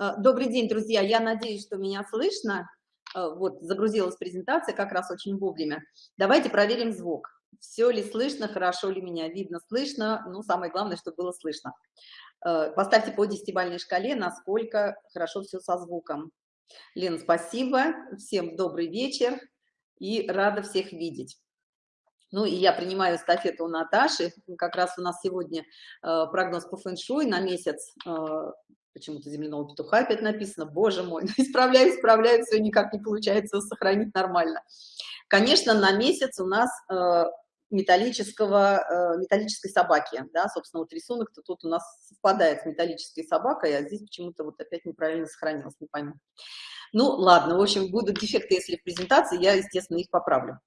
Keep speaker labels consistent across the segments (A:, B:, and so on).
A: Э, добрый день, друзья. Я надеюсь, что меня слышно. Э, вот, загрузилась презентация как раз очень вовремя. Давайте проверим звук. Все ли слышно, хорошо ли меня видно, слышно. Ну, самое главное, чтобы было слышно. Э, поставьте по десятибальной шкале, насколько хорошо все со звуком. Лен, спасибо. Всем добрый вечер и рада всех видеть. Ну и я принимаю эстафету у Наташи. Как раз у нас сегодня прогноз по фэншуй на месяц почему-то земляного петуха опять написано, боже мой, исправляю, исправляю, все никак не получается сохранить нормально. Конечно, на месяц у нас э, металлического, э, металлической собаки, да, собственно, вот рисунок-то тут у нас совпадает с металлической собакой, а здесь почему-то вот опять неправильно сохранилось, не пойму. Ну, ладно, в общем, будут дефекты, если в презентации, я, естественно, их поправлю.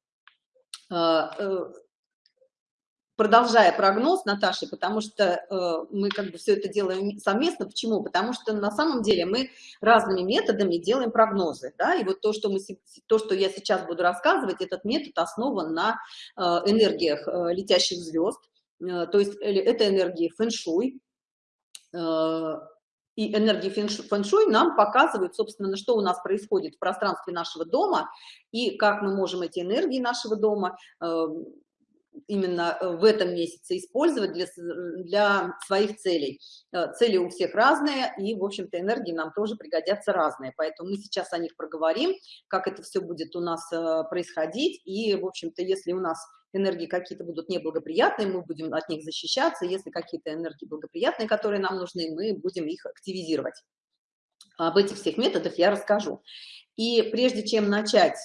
A: Продолжая прогноз Наташи, потому что э, мы как бы все это делаем совместно. Почему? Потому что на самом деле мы разными методами делаем прогнозы, да, и вот то, что мы, то, что я сейчас буду рассказывать, этот метод основан на э, энергиях э, летящих звезд, э, то есть э, это энергии фэншуй, э, и энергии фэншуй нам показывают, собственно, что у нас происходит в пространстве нашего дома и как мы можем эти энергии нашего дома э, именно э, в этом месяце использовать для, для своих целей. Э, цели у всех разные, и, в общем-то, энергии нам тоже пригодятся разные. Поэтому мы сейчас о них проговорим, как это все будет у нас э, происходить. И, в общем-то, если у нас энергии какие-то будут неблагоприятные, мы будем от них защищаться. Если какие-то энергии благоприятные, которые нам нужны, мы будем их активизировать. Об этих всех методах я расскажу. И прежде чем начать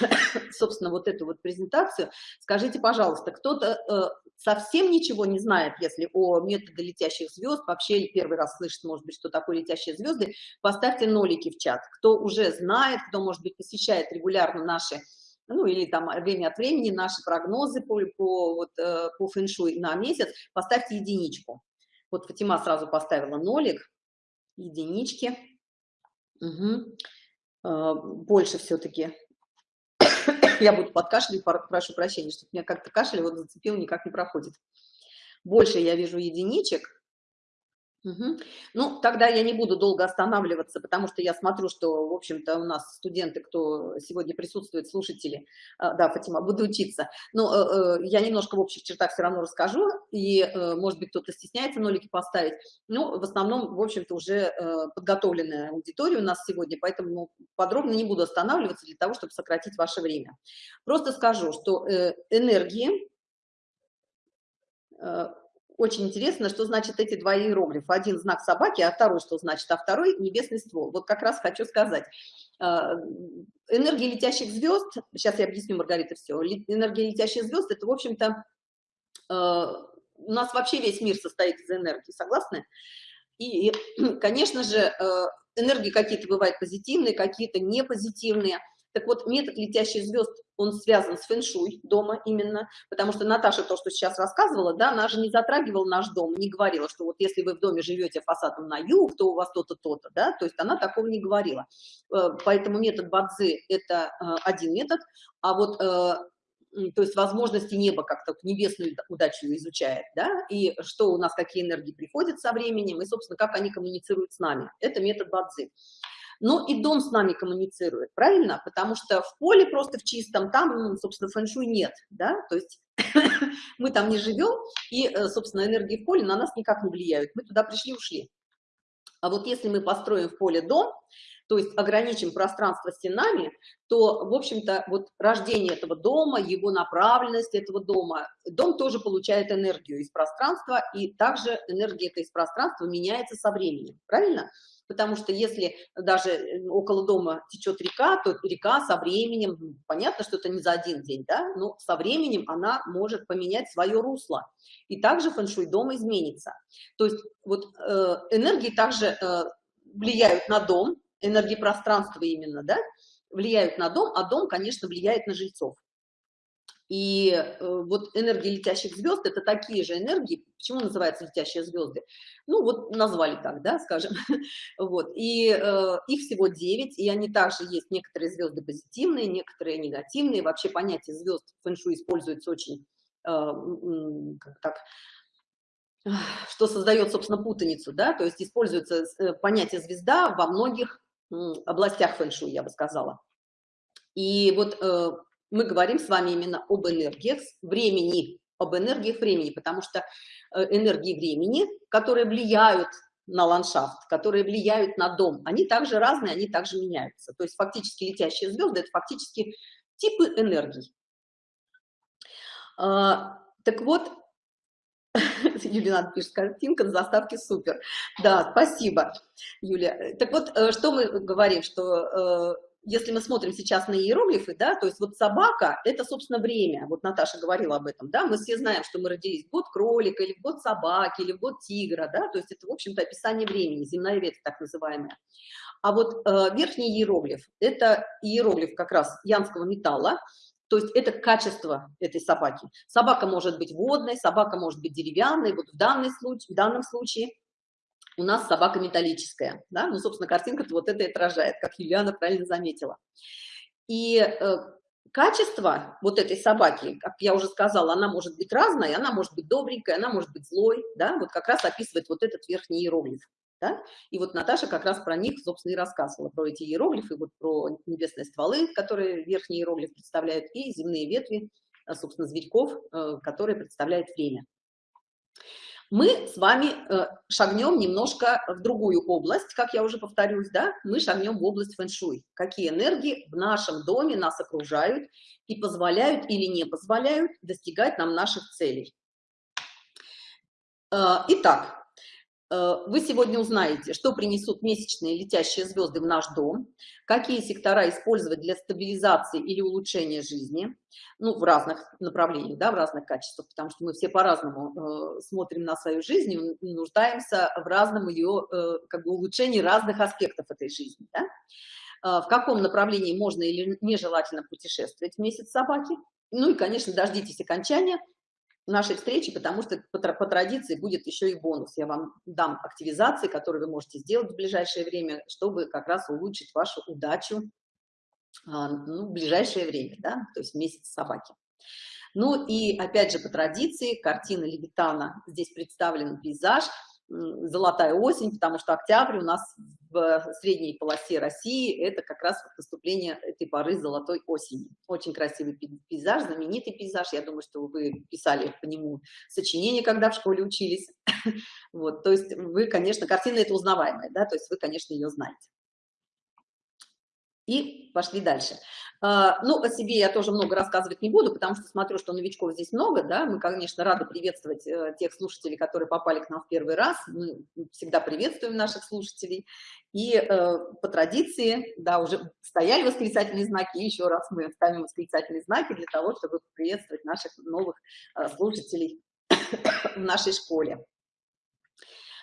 A: собственно, вот эту вот презентацию. Скажите, пожалуйста, кто-то э, совсем ничего не знает, если о методе летящих звезд, вообще первый раз слышит, может быть, что такое летящие звезды, поставьте нолики в чат. Кто уже знает, кто, может быть, посещает регулярно наши ну или там время от времени наши прогнозы по, по, вот, э, по фэншуй на месяц, поставьте единичку. Вот Фатима сразу поставила нолик, единички. Угу. Больше все-таки я буду подкашлять, прошу прощения, что меня как-то кашель вот зацепил, никак не проходит. Больше я вижу единичек, Угу. Ну, тогда я не буду долго останавливаться, потому что я смотрю, что, в общем-то, у нас студенты, кто сегодня присутствует, слушатели, а, да, Фатима, буду учиться. Но э, э, я немножко в общих чертах все равно расскажу, и, э, может быть, кто-то стесняется нолики поставить. Ну, в основном, в общем-то, уже подготовленная аудитория у нас сегодня, поэтому подробно не буду останавливаться для того, чтобы сократить ваше время. Просто скажу, что энергии очень интересно, что значит эти два иероглифа. Один знак собаки, а второй что значит, а второй небесный ствол. Вот как раз хочу сказать. А, энергия летящих звезд, сейчас я объясню, Маргарита, все. Энергия летящих звезд, это, в общем-то, а, у нас вообще весь мир состоит из энергии, согласны? И, конечно же, а, энергии какие-то бывают позитивные, какие-то непозитивные. Так вот, метод летящих звезд, он связан с фэншуй дома именно, потому что Наташа то, что сейчас рассказывала, да, она же не затрагивала наш дом, не говорила, что вот если вы в доме живете фасадом на юг, то у вас то-то, то-то, да, то есть она такого не говорила. Э, поэтому метод Бадзи – это э, один метод, а вот э, то есть возможности неба как-то небесную удачу изучает, да, и что у нас, какие энергии приходят со временем, и, собственно, как они коммуницируют с нами. Это метод Бадзи но и дом с нами коммуницирует, правильно? Потому что в поле просто в чистом, там, ну, собственно, фэншуй нет, да, то есть мы там не живем, и, э, собственно, энергии в поле на нас никак не влияют, мы туда пришли, ушли. А вот если мы построим в поле дом, то есть ограничим пространство стенами, то, в общем-то, вот рождение этого дома, его направленность этого дома, дом тоже получает энергию из пространства, и также энергия эта из пространства меняется со временем, правильно? Потому что если даже э, около дома течет река, то река со временем, ну, понятно, что это не за один день, да, но со временем она может поменять свое русло. И также фэншуй дома изменится. То есть вот э, энергии также э, влияют на дом, энергии пространства именно, да, влияют на дом, а дом, конечно, влияет на жильцов. И э, вот энергии летящих звезд – это такие же энергии. Почему называются летящие звезды? Ну, вот назвали так, да, скажем. вот. И э, их всего 9, и они также есть. Некоторые звезды позитивные, некоторые негативные. Вообще понятие звезд в фэншуй используется очень, э, как так, что создает, собственно, путаницу, да, то есть используется э, понятие звезда во многих областях фэншуй, я бы сказала. И вот э, мы говорим с вами именно об энергиях времени, об энергиях времени, потому что э, энергии времени, которые влияют на ландшафт, которые влияют на дом, они также разные, они также меняются. То есть фактически летящие звезды – это фактически типы энергий. А, так вот, Юлия пишет, картинка на заставке супер. Да, спасибо, Юля. Так вот, э, что мы говорим, что э, если мы смотрим сейчас на иероглифы, да, то есть вот собака – это, собственно, время. Вот Наташа говорила об этом, да, мы все знаем, что мы родились год кролика, или год собаки, или год тигра, да, то есть это, в общем-то, описание времени, земная ветвь так называемая. А вот э, верхний иероглиф – это иероглиф как раз янского металла, то есть это качество этой собаки. Собака может быть водной, собака может быть деревянной, вот в, данный случай, в данном случае у нас собака металлическая, да, ну, собственно, картинка вот это и отражает, как Юлиана правильно заметила. И э, качество вот этой собаки, как я уже сказала, она может быть разная, она может быть добренькая, она может быть злой, да, вот как раз описывает вот этот верхний иероглиф. Да? И вот Наташа как раз про них, собственно, и рассказывала, про эти иероглифы, вот про небесные стволы, которые верхний иероглиф представляют, и земные ветви, а, собственно, зверьков, э, которые представляют время. Мы с вами э, шагнем немножко в другую область, как я уже повторюсь, да, мы шагнем в область фэншуй. Какие энергии в нашем доме нас окружают и позволяют или не позволяют достигать нам наших целей. Э, итак, вы сегодня узнаете, что принесут месячные летящие звезды в наш дом, какие сектора использовать для стабилизации или улучшения жизни, ну, в разных направлениях, да, в разных качествах, потому что мы все по-разному э, смотрим на свою жизнь и нуждаемся в разном ее, э, как бы, улучшении разных аспектов этой жизни, да? Э, в каком направлении можно или нежелательно путешествовать в месяц собаки, ну и, конечно, дождитесь окончания нашей встречи, потому что по, по традиции будет еще и бонус. Я вам дам активизации, которые вы можете сделать в ближайшее время, чтобы как раз улучшить вашу удачу а, ну, в ближайшее время, да, то есть месяц собаки. Ну и опять же по традиции картина Левитана, здесь представлен пейзаж – золотая осень, потому что октябрь у нас в средней полосе России это как раз наступление этой поры золотой осени. Очень красивый пейзаж, знаменитый пейзаж. Я думаю, что вы писали по нему сочинение, когда в школе учились. Вот, то есть вы, конечно, картина это узнаваемая, да, то есть вы, конечно, ее знаете. И пошли дальше. А, ну, о себе я тоже много рассказывать не буду, потому что смотрю, что новичков здесь много, да, мы, конечно, рады приветствовать э, тех слушателей, которые попали к нам в первый раз, мы всегда приветствуем наших слушателей, и э, по традиции, да, уже стояли восклицательные знаки, еще раз мы ставим восклицательные знаки для того, чтобы приветствовать наших новых э, слушателей в нашей школе.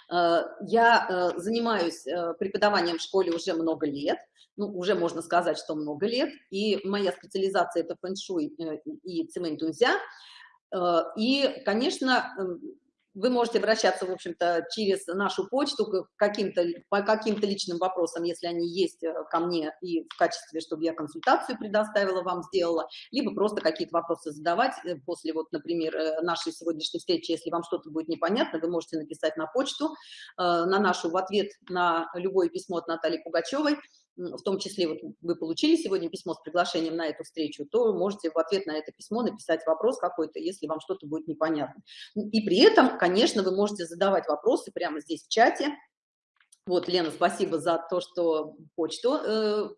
A: Я занимаюсь преподаванием в школе уже много лет, ну, уже можно сказать, что много лет, и моя специализация – это фэншуй э, и цементунзя, э, и, конечно, эм, вы можете обращаться, в общем-то, через нашу почту каким-то по каким-то личным вопросам, если они есть э, ко мне и в качестве, чтобы я консультацию предоставила вам, сделала, либо просто какие-то вопросы задавать после, вот, например, нашей сегодняшней встречи, если вам что-то будет непонятно, вы можете написать на почту, на нашу в ответ на любое письмо от Натальи Пугачевой, в том числе вот вы получили сегодня письмо с приглашением на эту встречу, то можете в ответ на это письмо написать вопрос какой-то, если вам что-то будет непонятно. И при этом, конечно, вы можете задавать вопросы прямо здесь в чате. Вот, Лена, спасибо за то, что почту, э,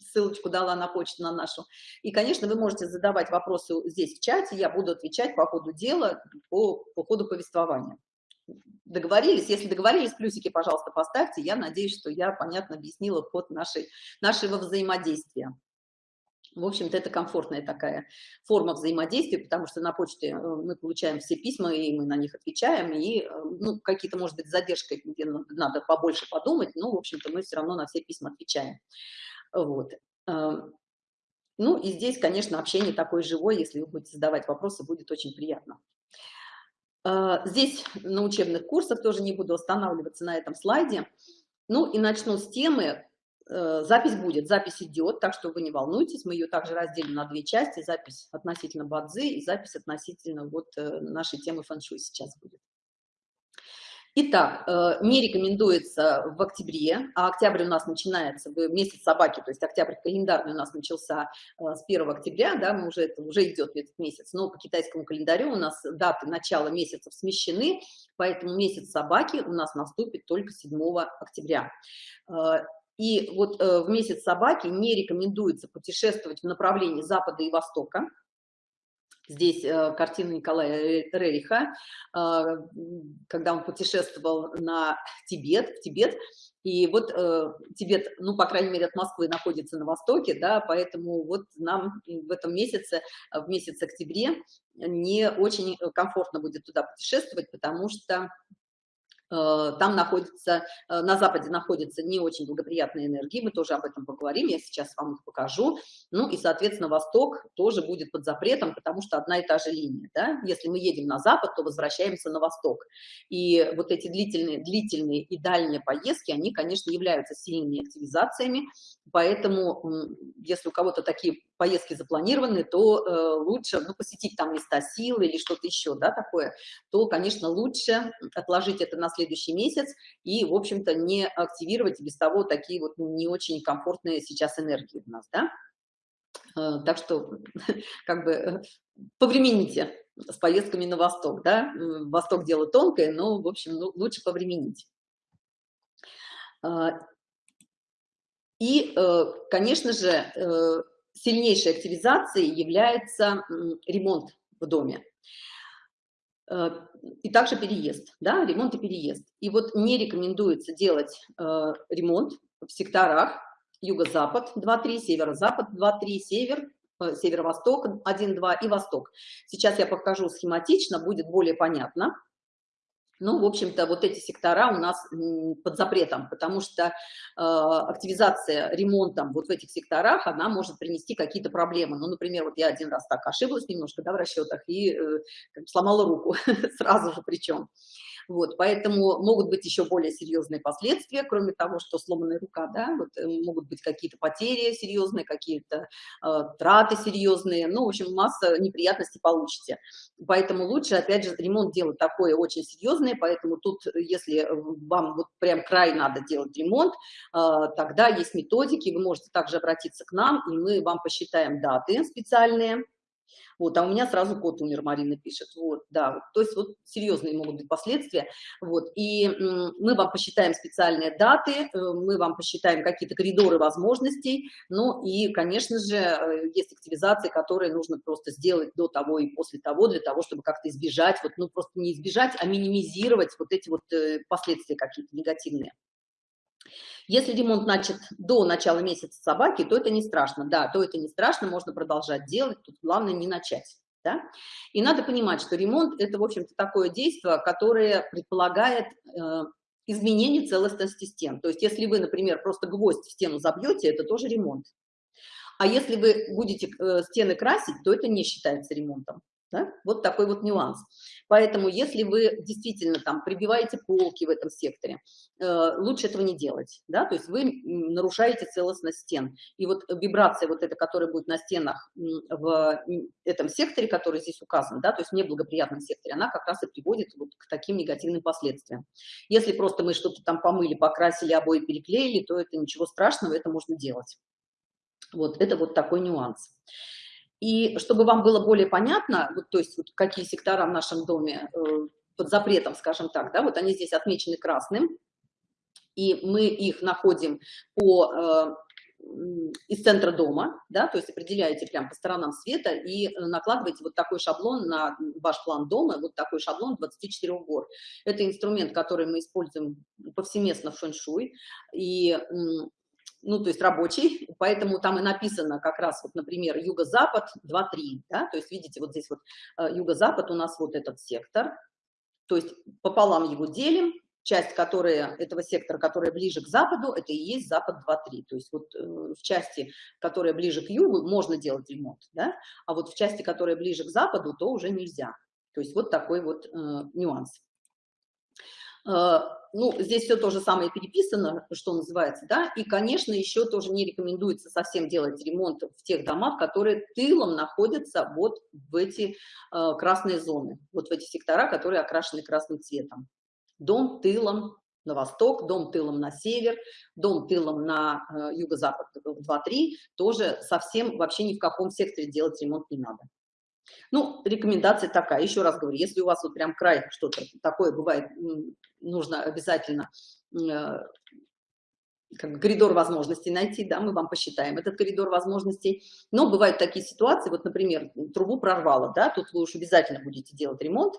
A: ссылочку дала на почту на нашу. И, конечно, вы можете задавать вопросы здесь в чате, я буду отвечать по ходу дела, по, по ходу повествования. Договорились? Если договорились, плюсики, пожалуйста, поставьте. Я надеюсь, что я понятно объяснила ход нашей, нашего взаимодействия. В общем-то, это комфортная такая форма взаимодействия, потому что на почте э, мы получаем все письма, и мы на них отвечаем, и э, ну, какие-то, может быть, задержки, где надо побольше подумать, но, в общем-то, мы все равно на все письма отвечаем. Вот. Эм, ну, и здесь, конечно, общение такое живое, если вы будете задавать вопросы, будет очень приятно. А, здесь на учебных курсах тоже не буду останавливаться на этом слайде. Ну и начну с темы. Э, запись будет, запись идет, так что вы не волнуйтесь, мы ее также разделим на две части, запись относительно бадзы и запись относительно вот э, нашей темы фэншуй сейчас будет. Итак, э, не рекомендуется в октябре, а октябрь у нас начинается месяц собаки, то есть октябрь календарный у нас начался э, с 1 октября, да, мы уже, это уже идет этот месяц, но по китайскому календарю у нас даты начала месяцев смещены, поэтому месяц собаки у нас наступит только 7 октября. Э, и вот в месяц собаки не рекомендуется путешествовать в направлении запада и востока, Здесь э, картина Николая Рериха, э, когда он путешествовал на Тибет, в Тибет, и вот э, Тибет, ну, по крайней мере, от Москвы находится на востоке, да, поэтому вот нам в этом месяце, в месяц октябре, не очень комфортно будет туда путешествовать, потому что Э, там находится, э, на Западе находятся не очень благоприятные энергии, мы тоже об этом поговорим, я сейчас вам их покажу. Ну и, соответственно, Восток тоже будет под запретом, потому что одна и та же линия, да? Если мы едем на Запад, то возвращаемся на Восток. И вот эти длительные, длительные и дальние поездки, они, конечно, являются сильными активизациями, поэтому, если у кого-то такие поездки запланированы, то э, лучше ну, посетить там места силы или что-то еще, да, такое, то, конечно, лучше отложить это на следующий месяц и, в общем-то, не активировать без того такие вот не очень комфортные сейчас энергии у нас, да. Э, так что, как бы, повремените с поездками на восток, да. Восток дело тонкое, но, в общем, ну, лучше повременить. Э, и, э, конечно же, э, сильнейшей активизацией является ремонт в доме. Э, и также переезд, да, ремонт и переезд. И вот не рекомендуется делать э, ремонт в секторах юго-запад 2-3, северо-запад 2-3, север, э, северо-восток 1-2 и восток. Сейчас я покажу схематично, будет более понятно. Ну, в общем-то, вот эти сектора у нас под запретом, потому что э, активизация ремонтом вот в этих секторах, она может принести какие-то проблемы. Ну, например, вот я один раз так ошиблась немножко, да, в расчетах и э, сломала руку сразу же причем. Вот, поэтому могут быть еще более серьезные последствия, кроме того, что сломанная рука, да, вот, э, могут быть какие-то потери серьезные, какие-то э, траты серьезные, ну, в общем, масса неприятностей получите. Поэтому лучше, опять же, ремонт делать такое очень серьезное, поэтому тут, если вам вот прям край надо делать ремонт, э, тогда есть методики, вы можете также обратиться к нам, и мы вам посчитаем даты специальные, вот, а у меня сразу кот умер, Марина пишет, вот, да, то есть вот серьезные могут быть последствия, вот, и мы вам посчитаем специальные даты, э, мы вам посчитаем какие-то коридоры возможностей, ну и, конечно же, э, есть активизации, которые нужно просто сделать до того и после того, для того, чтобы как-то избежать, вот, ну, просто не избежать, а минимизировать вот эти вот э, последствия какие-то негативные. Если ремонт начат до начала месяца собаки, то это не страшно, да, то это не страшно, можно продолжать делать, тут главное не начать. Да? И надо понимать, что ремонт – это, в общем-то, такое действие, которое предполагает э, изменение целостности стен. То есть, если вы, например, просто гвоздь в стену забьете, это тоже ремонт. А если вы будете э, стены красить, то это не считается ремонтом. Да? Вот такой вот нюанс. Поэтому, если вы действительно там прибиваете полки в этом секторе, э, лучше этого не делать, да, то есть вы нарушаете целостность стен. И вот вибрация вот эта, которая будет на стенах в этом секторе, который здесь указан, да, то есть в неблагоприятном секторе, она как раз и приводит вот к таким негативным последствиям. Если просто мы что-то там помыли, покрасили, обои переклеили, то это ничего страшного, это можно делать. Вот, это вот такой нюанс. И чтобы вам было более понятно, вот, то есть вот какие сектора в нашем доме э, под запретом, скажем так, да, вот они здесь отмечены красным, и мы их находим по, э, из центра дома, да, то есть определяете прям по сторонам света и накладываете вот такой шаблон на ваш план дома, вот такой шаблон 24 гор. Это инструмент, который мы используем повсеместно в фэн-шуй, и ну, то есть рабочий, поэтому там и написано как раз, вот, например, юго-запад 2-3, да, то есть видите, вот здесь вот э, юго-запад у нас вот этот сектор, то есть пополам его делим, часть, которая, этого сектора, которая ближе к западу, это и есть запад 2-3, то есть вот э, в части, которая ближе к югу, можно делать ремонт, да, а вот в части, которая ближе к западу, то уже нельзя, то есть вот такой вот э, нюанс. Э, ну, здесь все то же самое переписано, что называется, да, и, конечно, еще тоже не рекомендуется совсем делать ремонт в тех домах, которые тылом находятся вот в эти э, красные зоны, вот в эти сектора, которые окрашены красным цветом. Дом тылом на восток, дом тылом на север, дом тылом на э, юго-запад 2-3, тоже совсем вообще ни в каком секторе делать ремонт не надо. Ну, рекомендация такая, еще раз говорю, если у вас вот прям край что-то такое бывает, нужно обязательно э, как коридор возможностей найти, да, мы вам посчитаем этот коридор возможностей. Но бывают такие ситуации, вот, например, трубу прорвало, да, тут вы уж обязательно будете делать ремонт,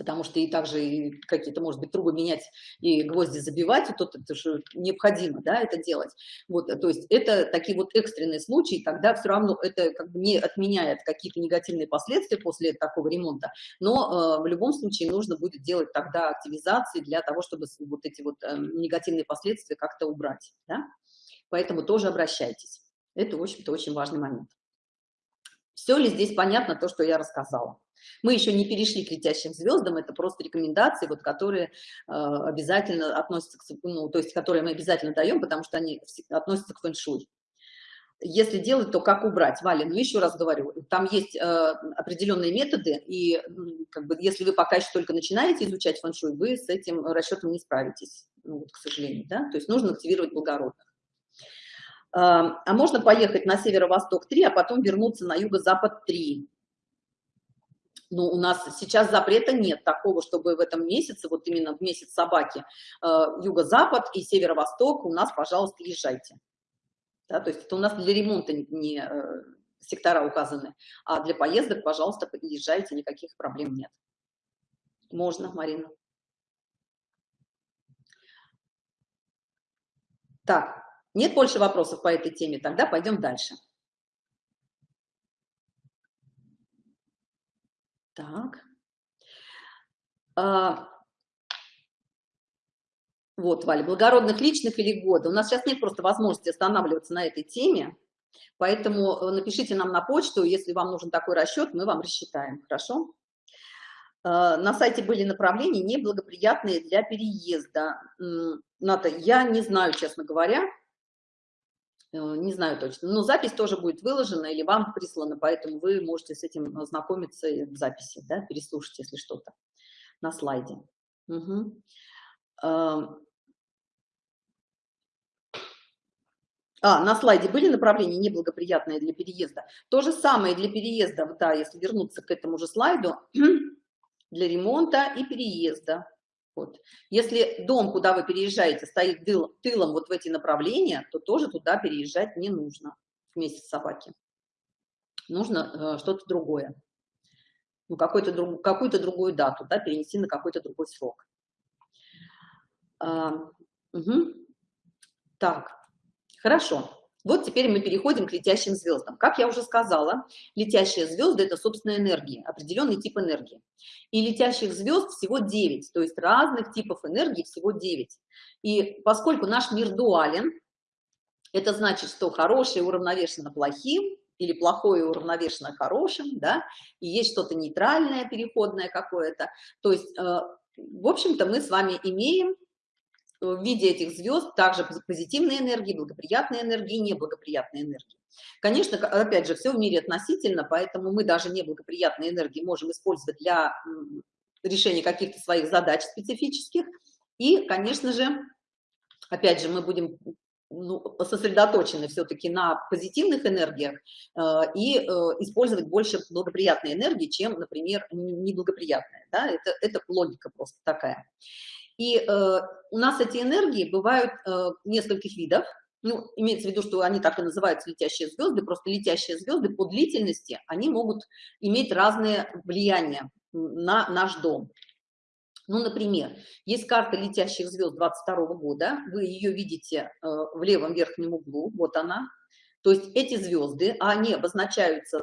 A: потому что и также какие-то, может быть, трубы менять и гвозди забивать, тут это же необходимо, да, это делать. Вот, то есть это такие вот экстренные случаи, тогда все равно это как бы не отменяет какие-то негативные последствия после такого ремонта, но э, в любом случае нужно будет делать тогда активизации для того, чтобы вот эти вот э, негативные последствия как-то убрать, да? Поэтому тоже обращайтесь. Это, в общем-то, очень важный момент. Все ли здесь понятно то, что я рассказала? Мы еще не перешли к летящим звездам, это просто рекомендации, вот, которые э, обязательно относятся к, ну, то есть, которые мы обязательно даем, потому что они относятся к фэншуй. Если делать, то как убрать? Валя, ну еще раз говорю, там есть э, определенные методы, и как бы, если вы пока еще только начинаете изучать фэншуй, вы с этим расчетом не справитесь, ну, вот, к сожалению, да? То есть нужно активировать благородных. Э, а можно поехать на северо-восток 3, а потом вернуться на юго-запад 3 ну, у нас сейчас запрета нет такого, чтобы в этом месяце, вот именно в месяц собаки, э, юго-запад и северо-восток у нас, пожалуйста, езжайте. Да, то есть это у нас для ремонта не э, сектора указаны, а для поездок, пожалуйста, езжайте, никаких проблем нет. Можно, Марина. Так, нет больше вопросов по этой теме, тогда пойдем дальше. Так. А, вот, Валя, благородных личных или года. У нас сейчас нет просто возможности останавливаться на этой теме, поэтому э, напишите нам на почту, если вам нужен такой расчет, мы вам рассчитаем, хорошо? А, на сайте были направления неблагоприятные для переезда. Ната, я не знаю, честно говоря, не знаю точно, но запись тоже будет выложена или вам прислана, поэтому вы можете с этим ознакомиться в записи, да, переслушать, если что-то на слайде. Угу. А, на слайде были направления неблагоприятные для переезда. То же самое для переезда, да, если вернуться к этому же слайду, для ремонта и переезда. Вот. Если дом, куда вы переезжаете, стоит тыл, тылом вот в эти направления, то тоже туда переезжать не нужно вместе с собаки. Нужно э, что-то другое. Ну, какую-то друг, какую другую дату, да, перенести на какой-то другой срок. А, угу. Так, хорошо. Вот теперь мы переходим к летящим звездам. Как я уже сказала, летящие звезды – это, собственно, энергии, определенный тип энергии. И летящих звезд всего 9, то есть разных типов энергии всего 9. И поскольку наш мир дуален, это значит, что хорошее уравновешено плохим, или плохое уравновешено хорошим, да, и есть что-то нейтральное, переходное какое-то. То есть, э, в общем-то, мы с вами имеем в виде этих звезд также позитивные энергии, благоприятные энергии, неблагоприятные энергии. Конечно, опять же, все в мире относительно, поэтому мы даже неблагоприятные энергии можем использовать для решения каких-то своих задач специфических. И, конечно же, опять же, мы будем ну, сосредоточены все-таки на позитивных энергиях э, и э, использовать больше благоприятной энергии, чем, например, неблагоприятная. Да? Это, это логика просто такая. И э, у нас эти энергии бывают э, нескольких видов. Ну, имеется в виду, что они так и называются летящие звезды, просто летящие звезды по длительности, они могут иметь разные влияния на наш дом. Ну, например, есть карта летящих звезд 22 года, вы ее видите э, в левом верхнем углу, вот она. То есть эти звезды, они обозначаются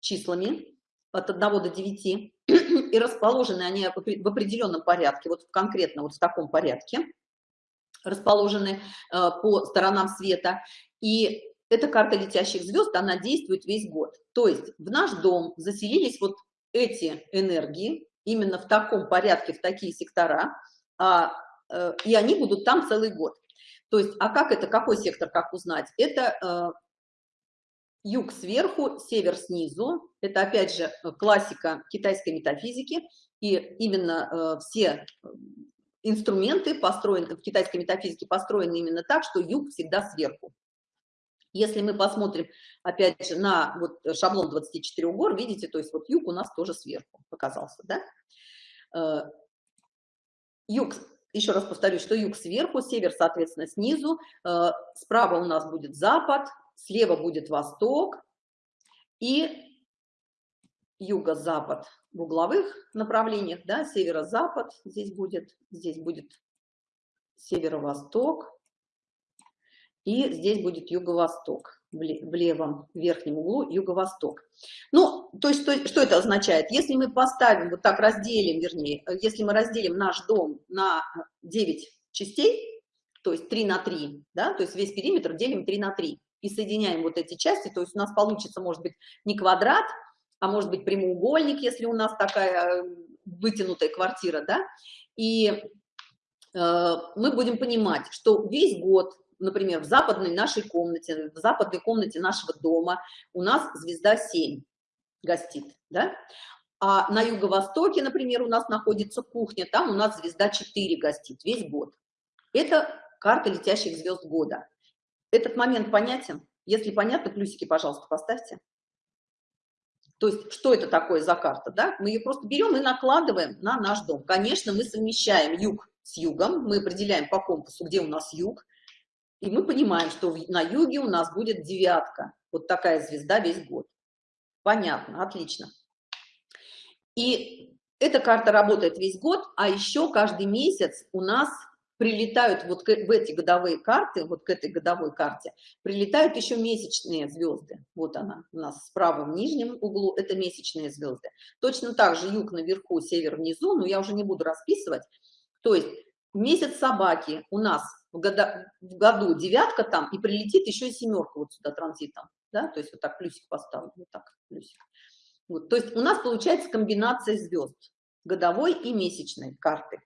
A: числами от 1 до 9, и расположены они в определенном порядке, вот конкретно вот в таком порядке, расположены э, по сторонам света. И эта карта летящих звезд, она действует весь год. То есть в наш дом заселились вот эти энергии, именно в таком порядке, в такие сектора, а, э, и они будут там целый год. То есть, а как это, какой сектор, как узнать? Это э, юг сверху, север снизу. Это, опять же, классика китайской метафизики. И именно э, все инструменты построены, в китайской метафизике построены именно так, что юг всегда сверху. Если мы посмотрим, опять же, на вот шаблон 24 гор, видите, то есть вот юг у нас тоже сверху показался, да? Э, юг, еще раз повторю, что юг сверху, север, соответственно, снизу, э, справа у нас будет запад, слева будет восток, и юго-запад в угловых направлениях, да, северо-запад здесь будет, здесь будет северо-восток, и здесь будет юго-восток, в левом верхнем углу юго-восток. Ну, то есть, что, что это означает? Если мы поставим, вот так разделим, вернее, если мы разделим наш дом на 9 частей, то есть 3 на 3, да, то есть весь периметр делим 3 на 3, и соединяем вот эти части, то есть у нас получится, может быть, не квадрат, а может быть прямоугольник, если у нас такая э, вытянутая квартира, да, и э, мы будем понимать, что весь год, например, в западной нашей комнате, в западной комнате нашего дома у нас звезда 7 гостит, да, а на юго-востоке, например, у нас находится кухня, там у нас звезда 4 гостит весь год. Это карта летящих звезд года. Этот момент понятен? Если понятно, плюсики, пожалуйста, поставьте. То есть, что это такое за карта, да? Мы ее просто берем и накладываем на наш дом. Конечно, мы совмещаем юг с югом, мы определяем по компасу, где у нас юг, и мы понимаем, что на юге у нас будет девятка, вот такая звезда весь год. Понятно, отлично. И эта карта работает весь год, а еще каждый месяц у нас прилетают вот к, в эти годовые карты, вот к этой годовой карте, прилетают еще месячные звезды. Вот она у нас справа в нижнем углу, это месячные звезды. Точно так же юг наверху, север внизу, но я уже не буду расписывать. То есть месяц собаки у нас в, года, в году девятка там, и прилетит еще и семерка вот сюда транзитом. Да? То есть вот так плюсик поставлю, вот так плюсик. Вот, то есть у нас получается комбинация звезд, годовой и месячной карты.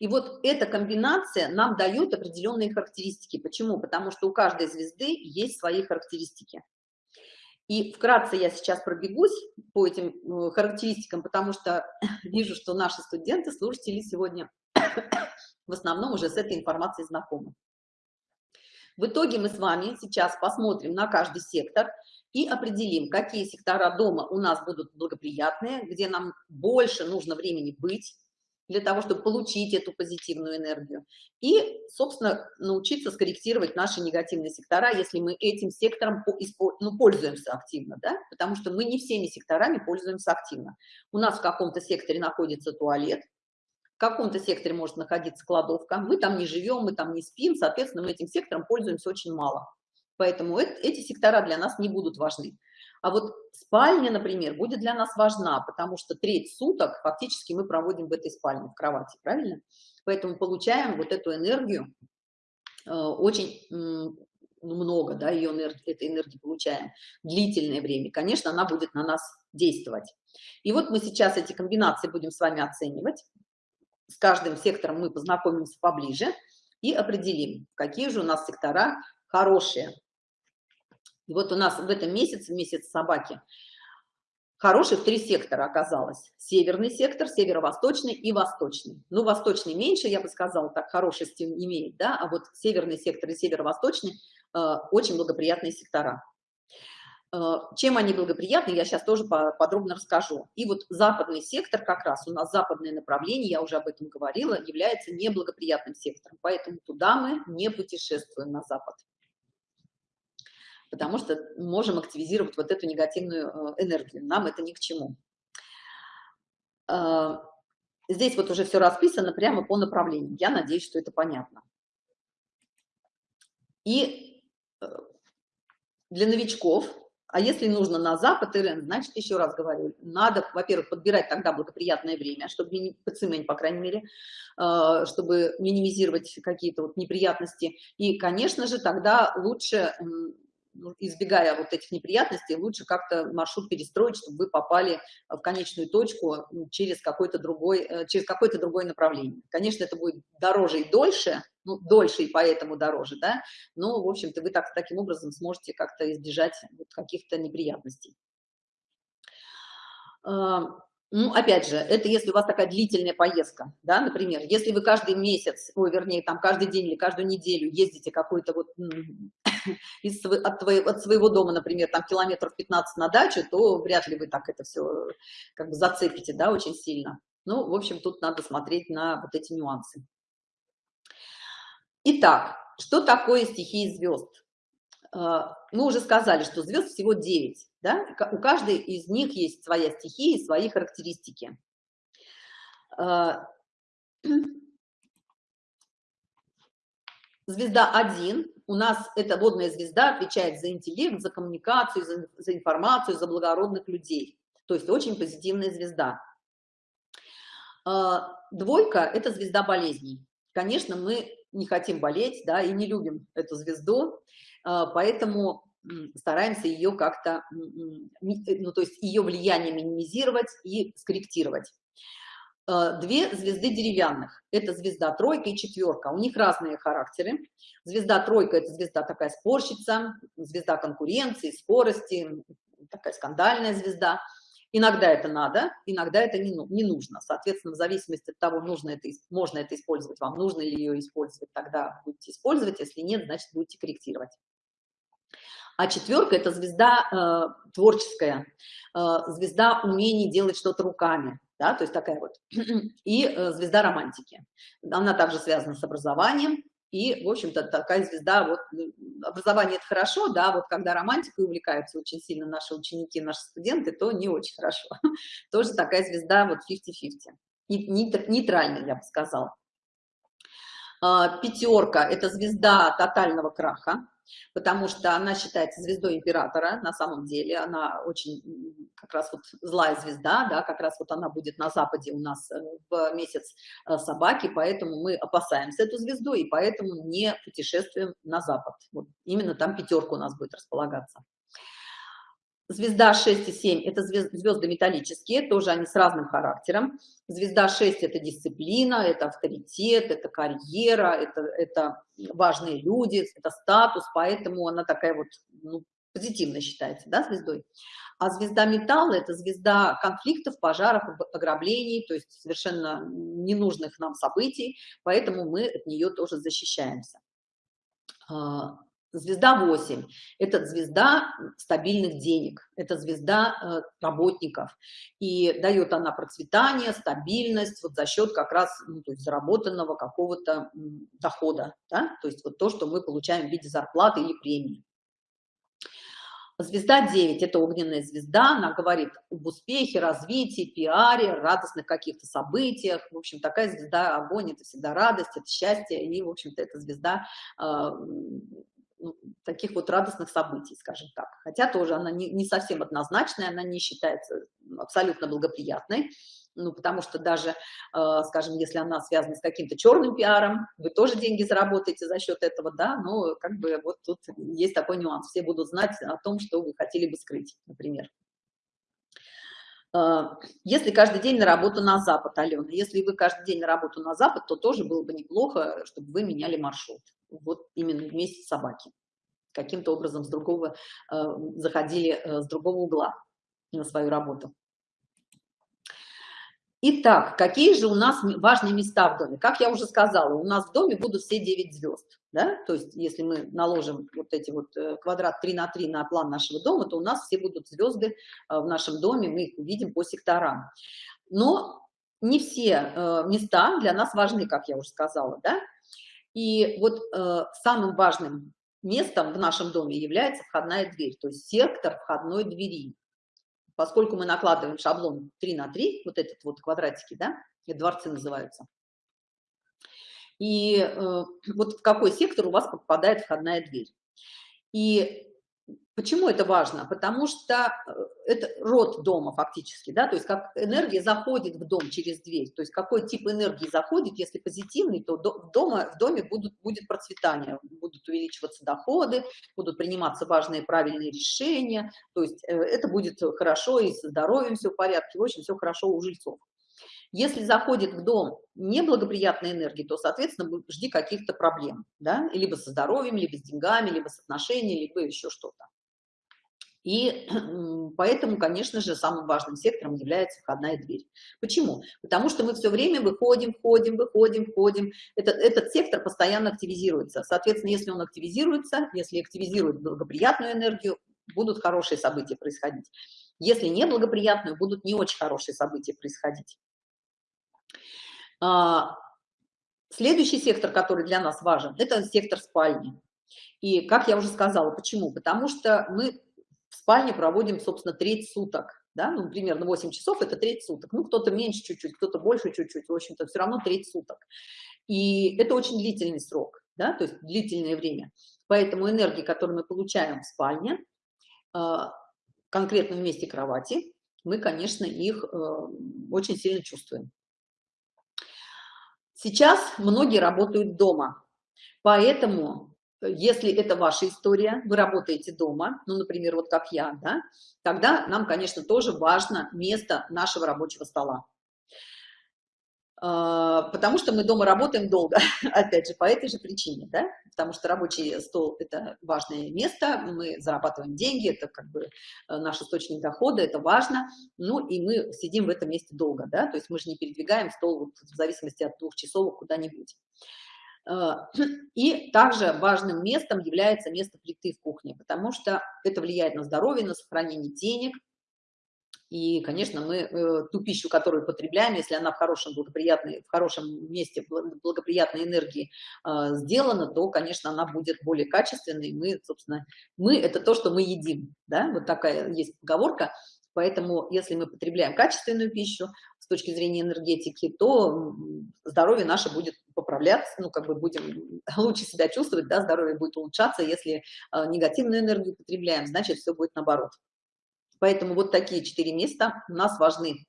A: И вот эта комбинация нам дает определенные характеристики. Почему? Потому что у каждой звезды есть свои характеристики. И вкратце я сейчас пробегусь по этим э, характеристикам, потому что вижу, что наши студенты, слушатели сегодня в основном уже с этой информацией знакомы. В итоге мы с вами сейчас посмотрим на каждый сектор и определим, какие сектора дома у нас будут благоприятные, где нам больше нужно времени быть, для того, чтобы получить эту позитивную энергию. И, собственно, научиться скорректировать наши негативные сектора, если мы этим сектором ну, пользуемся активно, да? потому что мы не всеми секторами пользуемся активно. У нас в каком-то секторе находится туалет, в каком-то секторе может находиться кладовка, мы там не живем, мы там не спим, соответственно, мы этим сектором пользуемся очень мало. Поэтому эти сектора для нас не будут важны. А вот спальня, например, будет для нас важна, потому что треть суток фактически мы проводим в этой спальне, в кровати, правильно? Поэтому получаем вот эту энергию э, очень ну, много, да, ее энергии, этой энергии получаем длительное время. Конечно, она будет на нас действовать. И вот мы сейчас эти комбинации будем с вами оценивать. С каждым сектором мы познакомимся поближе и определим, какие же у нас сектора хорошие, и вот у нас в этом месяце, месяц собаки, хороших три сектора оказалось. Северный сектор, северо-восточный и восточный. Ну, восточный меньше, я бы сказала, так хорошести имеет, да, а вот северный сектор и северо-восточный э, очень благоприятные сектора. Э, чем они благоприятны, я сейчас тоже подробно расскажу. И вот западный сектор как раз, у нас западное направление, я уже об этом говорила, является неблагоприятным сектором, поэтому туда мы не путешествуем на запад потому что можем активизировать вот эту негативную э, энергию. Нам это ни к чему. А, здесь вот уже все расписано прямо по направлениям. Я надеюсь, что это понятно. И э, для новичков, а если нужно на запад, Ирен, значит, еще раз говорю, надо, во-первых, подбирать тогда благоприятное время, чтобы, по по крайней мере, э, чтобы минимизировать какие-то вот неприятности. И, конечно же, тогда лучше избегая вот этих неприятностей, лучше как-то маршрут перестроить, чтобы вы попали в конечную точку через какое-то другой, э, через какое-то другое направление. Конечно, это будет дороже и дольше, ну, дольше и поэтому дороже, да, но, в общем-то, вы так, таким образом сможете как-то избежать каких-то неприятностей. А, Ну, опять же, это если у вас такая длительная поездка, да, например, если вы каждый месяц, ой, вернее, там каждый день или каждую неделю ездите какой-то вот из, от, твоего, от своего дома, например, там километров 15 на дачу, то вряд ли вы так это все как бы зацепите, да, очень сильно. Ну, в общем, тут надо смотреть на вот эти нюансы. Итак, что такое стихии звезд? А, мы уже сказали, что звезд всего 9, да? у каждой из них есть своя стихия и свои характеристики. А, звезда 1, у нас эта водная звезда отвечает за интеллект, за коммуникацию, за, за информацию, за благородных людей. То есть очень позитивная звезда. А, двойка – это звезда болезней. Конечно, мы не хотим болеть, да, и не любим эту звезду, поэтому стараемся ее как-то, ну, то есть ее влияние минимизировать и скорректировать. Э, две звезды деревянных. Это звезда тройка и четверка. У них разные характеры. Звезда тройка – это звезда такая спорщица, звезда конкуренции, скорости, такая скандальная звезда. Иногда это надо, иногда это не, ну, не нужно. Соответственно, в зависимости от того, нужно это, можно это использовать вам, нужно ли ее использовать, тогда будете использовать. Если нет, значит, будете корректировать. А четверка – это звезда э, творческая, э, звезда умений делать что-то руками, да, то есть такая вот, и э, звезда романтики. Она также связана с образованием, и, в общем-то, такая звезда, вот, образование – это хорошо, да, вот когда романтикой увлекаются очень сильно наши ученики, наши студенты, то не очень хорошо. Тоже такая звезда вот 50-50, нейтральная, я бы сказала. А, Пятерка – это звезда тотального краха, потому что она считается звездой императора, на самом деле, она очень как раз вот злая звезда, да, как раз вот она будет на западе у нас э, в месяц э, собаки, поэтому мы опасаемся эту звезду, и поэтому не путешествуем на запад. Вот именно там пятерка у нас будет располагаться. Звезда 6 и 7 – это звезды металлические, тоже они с разным характером. Звезда 6 – это дисциплина, это авторитет, это карьера, это, это важные люди, это статус, поэтому она такая вот ну, позитивно считается, да, звездой. А звезда металла – это звезда конфликтов, пожаров, ограблений, то есть совершенно ненужных нам событий, поэтому мы от нее тоже защищаемся. Звезда 8 – это звезда стабильных денег, это звезда э, работников. И дает она процветание, стабильность вот за счет как раз ну, то есть заработанного какого-то дохода. Да? То есть вот то, что мы получаем в виде зарплаты или премии. Звезда 9 – это огненная звезда, она говорит об успехе, развитии, пиаре, радостных каких-то событиях. В общем, такая звезда, огонь – это всегда радость, это счастье, и, в общем-то, эта звезда э, таких вот радостных событий, скажем так. Хотя тоже она не, не совсем однозначная, она не считается абсолютно благоприятной, ну, потому что даже, э, скажем, если она связана с каким-то черным пиаром, вы тоже деньги заработаете за счет этого, да, но как бы вот тут есть такой нюанс, все будут знать о том, что вы хотели бы скрыть, например. Э, если каждый день на работу на запад, Алена, если вы каждый день на работу на запад, то тоже было бы неплохо, чтобы вы меняли маршрут вот именно вместе собаки. Каким-то образом с другого, э, заходили э, с другого угла на свою работу. Итак, какие же у нас важные места в доме? Как я уже сказала, у нас в доме будут все 9 звезд. Да? То есть, если мы наложим вот эти вот э, квадрат 3 на 3 на план нашего дома, то у нас все будут звезды в нашем доме, мы их увидим по секторам. Но не все места для нас важны, как я уже сказала. Да? И вот э, самым важным местом в нашем доме является входная дверь, то есть сектор входной двери. Поскольку мы накладываем шаблон 3 на 3, вот этот вот квадратики, да, дворцы называются. И э, вот в какой сектор у вас попадает входная дверь. И Почему это важно? Потому что э, это род дома фактически, да, то есть как энергия заходит в дом через дверь, то есть какой тип энергии заходит, если позитивный, то дома, в доме будут, будет процветание, будут увеличиваться доходы, будут приниматься важные правильные решения, то есть э, это будет хорошо и со здоровьем все в порядке, в общем, все хорошо у жильцов. Если заходит в дом неблагоприятная энергия, то, соответственно, жди каких-то проблем, да, либо со здоровьем, либо с деньгами, либо с отношениями, либо еще что-то. И поэтому, конечно же, самым важным сектором является входная дверь. Почему? Потому что мы все время выходим, входим, выходим, входим. Этот, этот сектор постоянно активизируется. Соответственно, если он активизируется, если активизирует благоприятную энергию, будут хорошие события происходить. Если неблагоприятную, будут не очень хорошие события происходить. А, следующий сектор, который для нас важен, это сектор спальни. И, как я уже сказала, почему? Потому что мы в спальне проводим, собственно, треть суток. Да? Ну, примерно 8 часов – это треть суток. Ну, кто-то меньше чуть-чуть, кто-то больше чуть-чуть. В общем-то, все равно треть суток. И это очень длительный срок, да? то есть длительное время. Поэтому энергии, которые мы получаем в спальне, а, конкретно в месте кровати, мы, конечно, их э, очень сильно чувствуем. Сейчас многие работают дома, поэтому если это ваша история, вы работаете дома, ну, например, вот как я, да, тогда нам, конечно, тоже важно место нашего рабочего стола. А, потому что мы дома работаем долго, опять же, по этой же причине, да, потому что рабочий стол – это важное место, мы зарабатываем деньги, это как бы э, наш источник дохода, это важно, ну, и мы сидим в этом месте долго, да, то есть мы же не передвигаем стол вот в зависимости от двух часов куда-нибудь. Э, и также важным местом является место плиты в кухне, потому что это влияет на здоровье, на сохранение денег. И, конечно, мы э, ту пищу, которую потребляем, если она в хорошем, благоприятной, в хорошем месте благоприятной энергии э, сделана, то, конечно, она будет более качественной. Мы, собственно, мы – это то, что мы едим. Да? Вот такая есть поговорка. Поэтому, если мы потребляем качественную пищу с точки зрения энергетики, то здоровье наше будет поправляться, ну, как бы будем лучше себя чувствовать, да, здоровье будет улучшаться. Если э, негативную энергию потребляем, значит, все будет наоборот. Поэтому вот такие четыре места у нас важны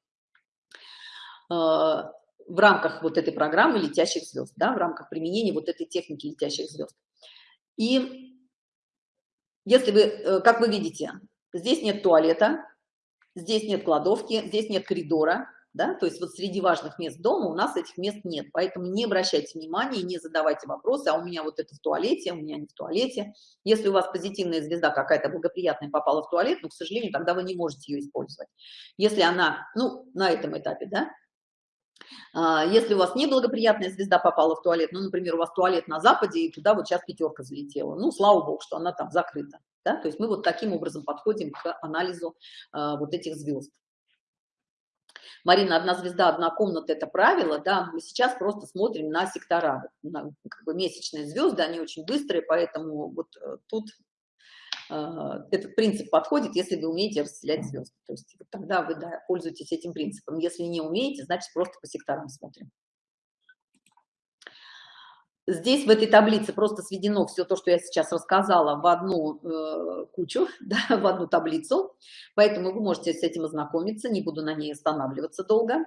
A: э, в рамках вот этой программы летящих звезд, да, в рамках применения вот этой техники летящих звезд. И если вы, э, как вы видите, здесь нет туалета, здесь нет кладовки, здесь нет коридора, да, то есть вот среди важных мест дома у нас этих мест нет, поэтому не обращайте внимания, не задавайте вопросы, а у меня вот это в туалете, а у меня не в туалете. Если у вас позитивная звезда какая-то благоприятная попала в туалет, ну, к сожалению, тогда вы не можете ее использовать. Если она, ну, на этом этапе, да, а, если у вас неблагоприятная звезда попала в туалет, ну, например, у вас туалет на западе, и туда вот сейчас пятерка залетела, ну, слава богу, что она там закрыта, да, то есть мы вот таким образом подходим к анализу э, вот этих звезд. Марина, одна звезда, одна комната – это правило, да, мы сейчас просто смотрим на сектора, на, как бы месячные звезды, они очень быстрые, поэтому вот э, тут э, этот принцип подходит, если вы умеете расселять звезды, то есть тогда вы да, пользуетесь этим принципом, если не умеете, значит просто по секторам смотрим. Здесь в этой таблице просто сведено все то, что я сейчас рассказала, в одну э, кучу, да, в одну таблицу. Поэтому вы можете с этим ознакомиться, не буду на ней останавливаться долго.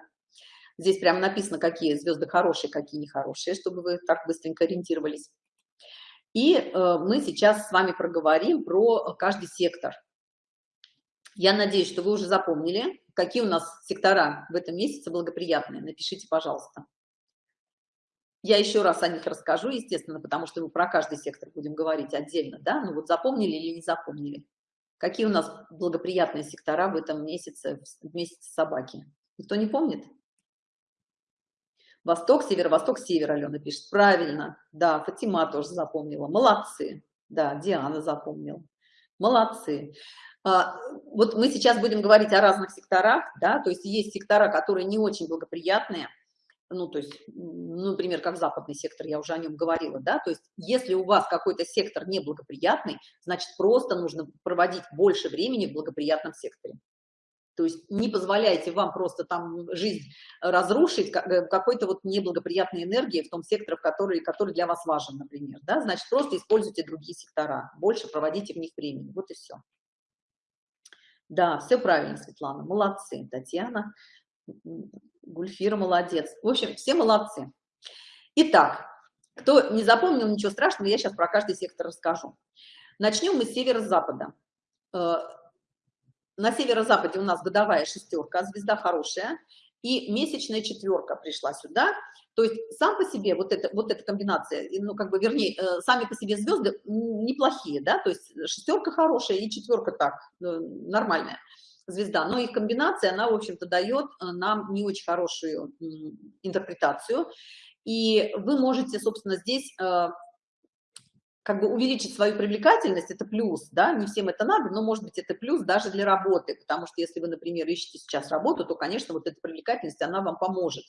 A: Здесь прямо написано, какие звезды хорошие, какие нехорошие, чтобы вы так быстренько ориентировались. И э, мы сейчас с вами проговорим про каждый сектор. Я надеюсь, что вы уже запомнили, какие у нас сектора в этом месяце благоприятные. Напишите, пожалуйста. Я еще раз о них расскажу, естественно, потому что мы про каждый сектор будем говорить отдельно, да, ну вот запомнили или не запомнили. Какие у нас благоприятные сектора в этом месяце, в месяце собаки? Никто не помнит? Восток, северо-восток, север, Алена пишет. Правильно, да, Фатима тоже запомнила. Молодцы, да, Диана запомнила. Молодцы. А, вот мы сейчас будем говорить о разных секторах, да, то есть есть сектора, которые не очень благоприятные, ну, то есть, ну, например, как западный сектор, я уже о нем говорила, да, то есть, если у вас какой-то сектор неблагоприятный, значит, просто нужно проводить больше времени в благоприятном секторе. То есть не позволяйте вам просто там жизнь разрушить э, какой-то вот неблагоприятной энергии в том секторе, который, который для вас важен, например, да, значит, просто используйте другие сектора, больше проводите в них времени, вот и все. Да, все правильно, Светлана, молодцы, Татьяна. Гульфира молодец. В общем, все молодцы. Итак, кто не запомнил, ничего страшного, я сейчас про каждый сектор расскажу. Начнем мы с северо-запада. Э, на северо-западе у нас годовая шестерка, звезда хорошая. и месячная четверка пришла сюда, то есть сам по себе вот, это, вот эта комбинация, ну, как бы, вернее, э, сами по себе звезды неплохие, да, то есть шестерка хорошая и четверка так, э, нормальная звезда, но их комбинация, она, в общем-то, дает э, нам не очень хорошую интерпретацию, и вы можете, собственно, здесь как бы увеличить свою привлекательность, это плюс, да, не всем это надо, но, может быть, это плюс даже для работы, потому что если вы, например, ищете сейчас работу, то, конечно, вот эта привлекательность, она вам поможет,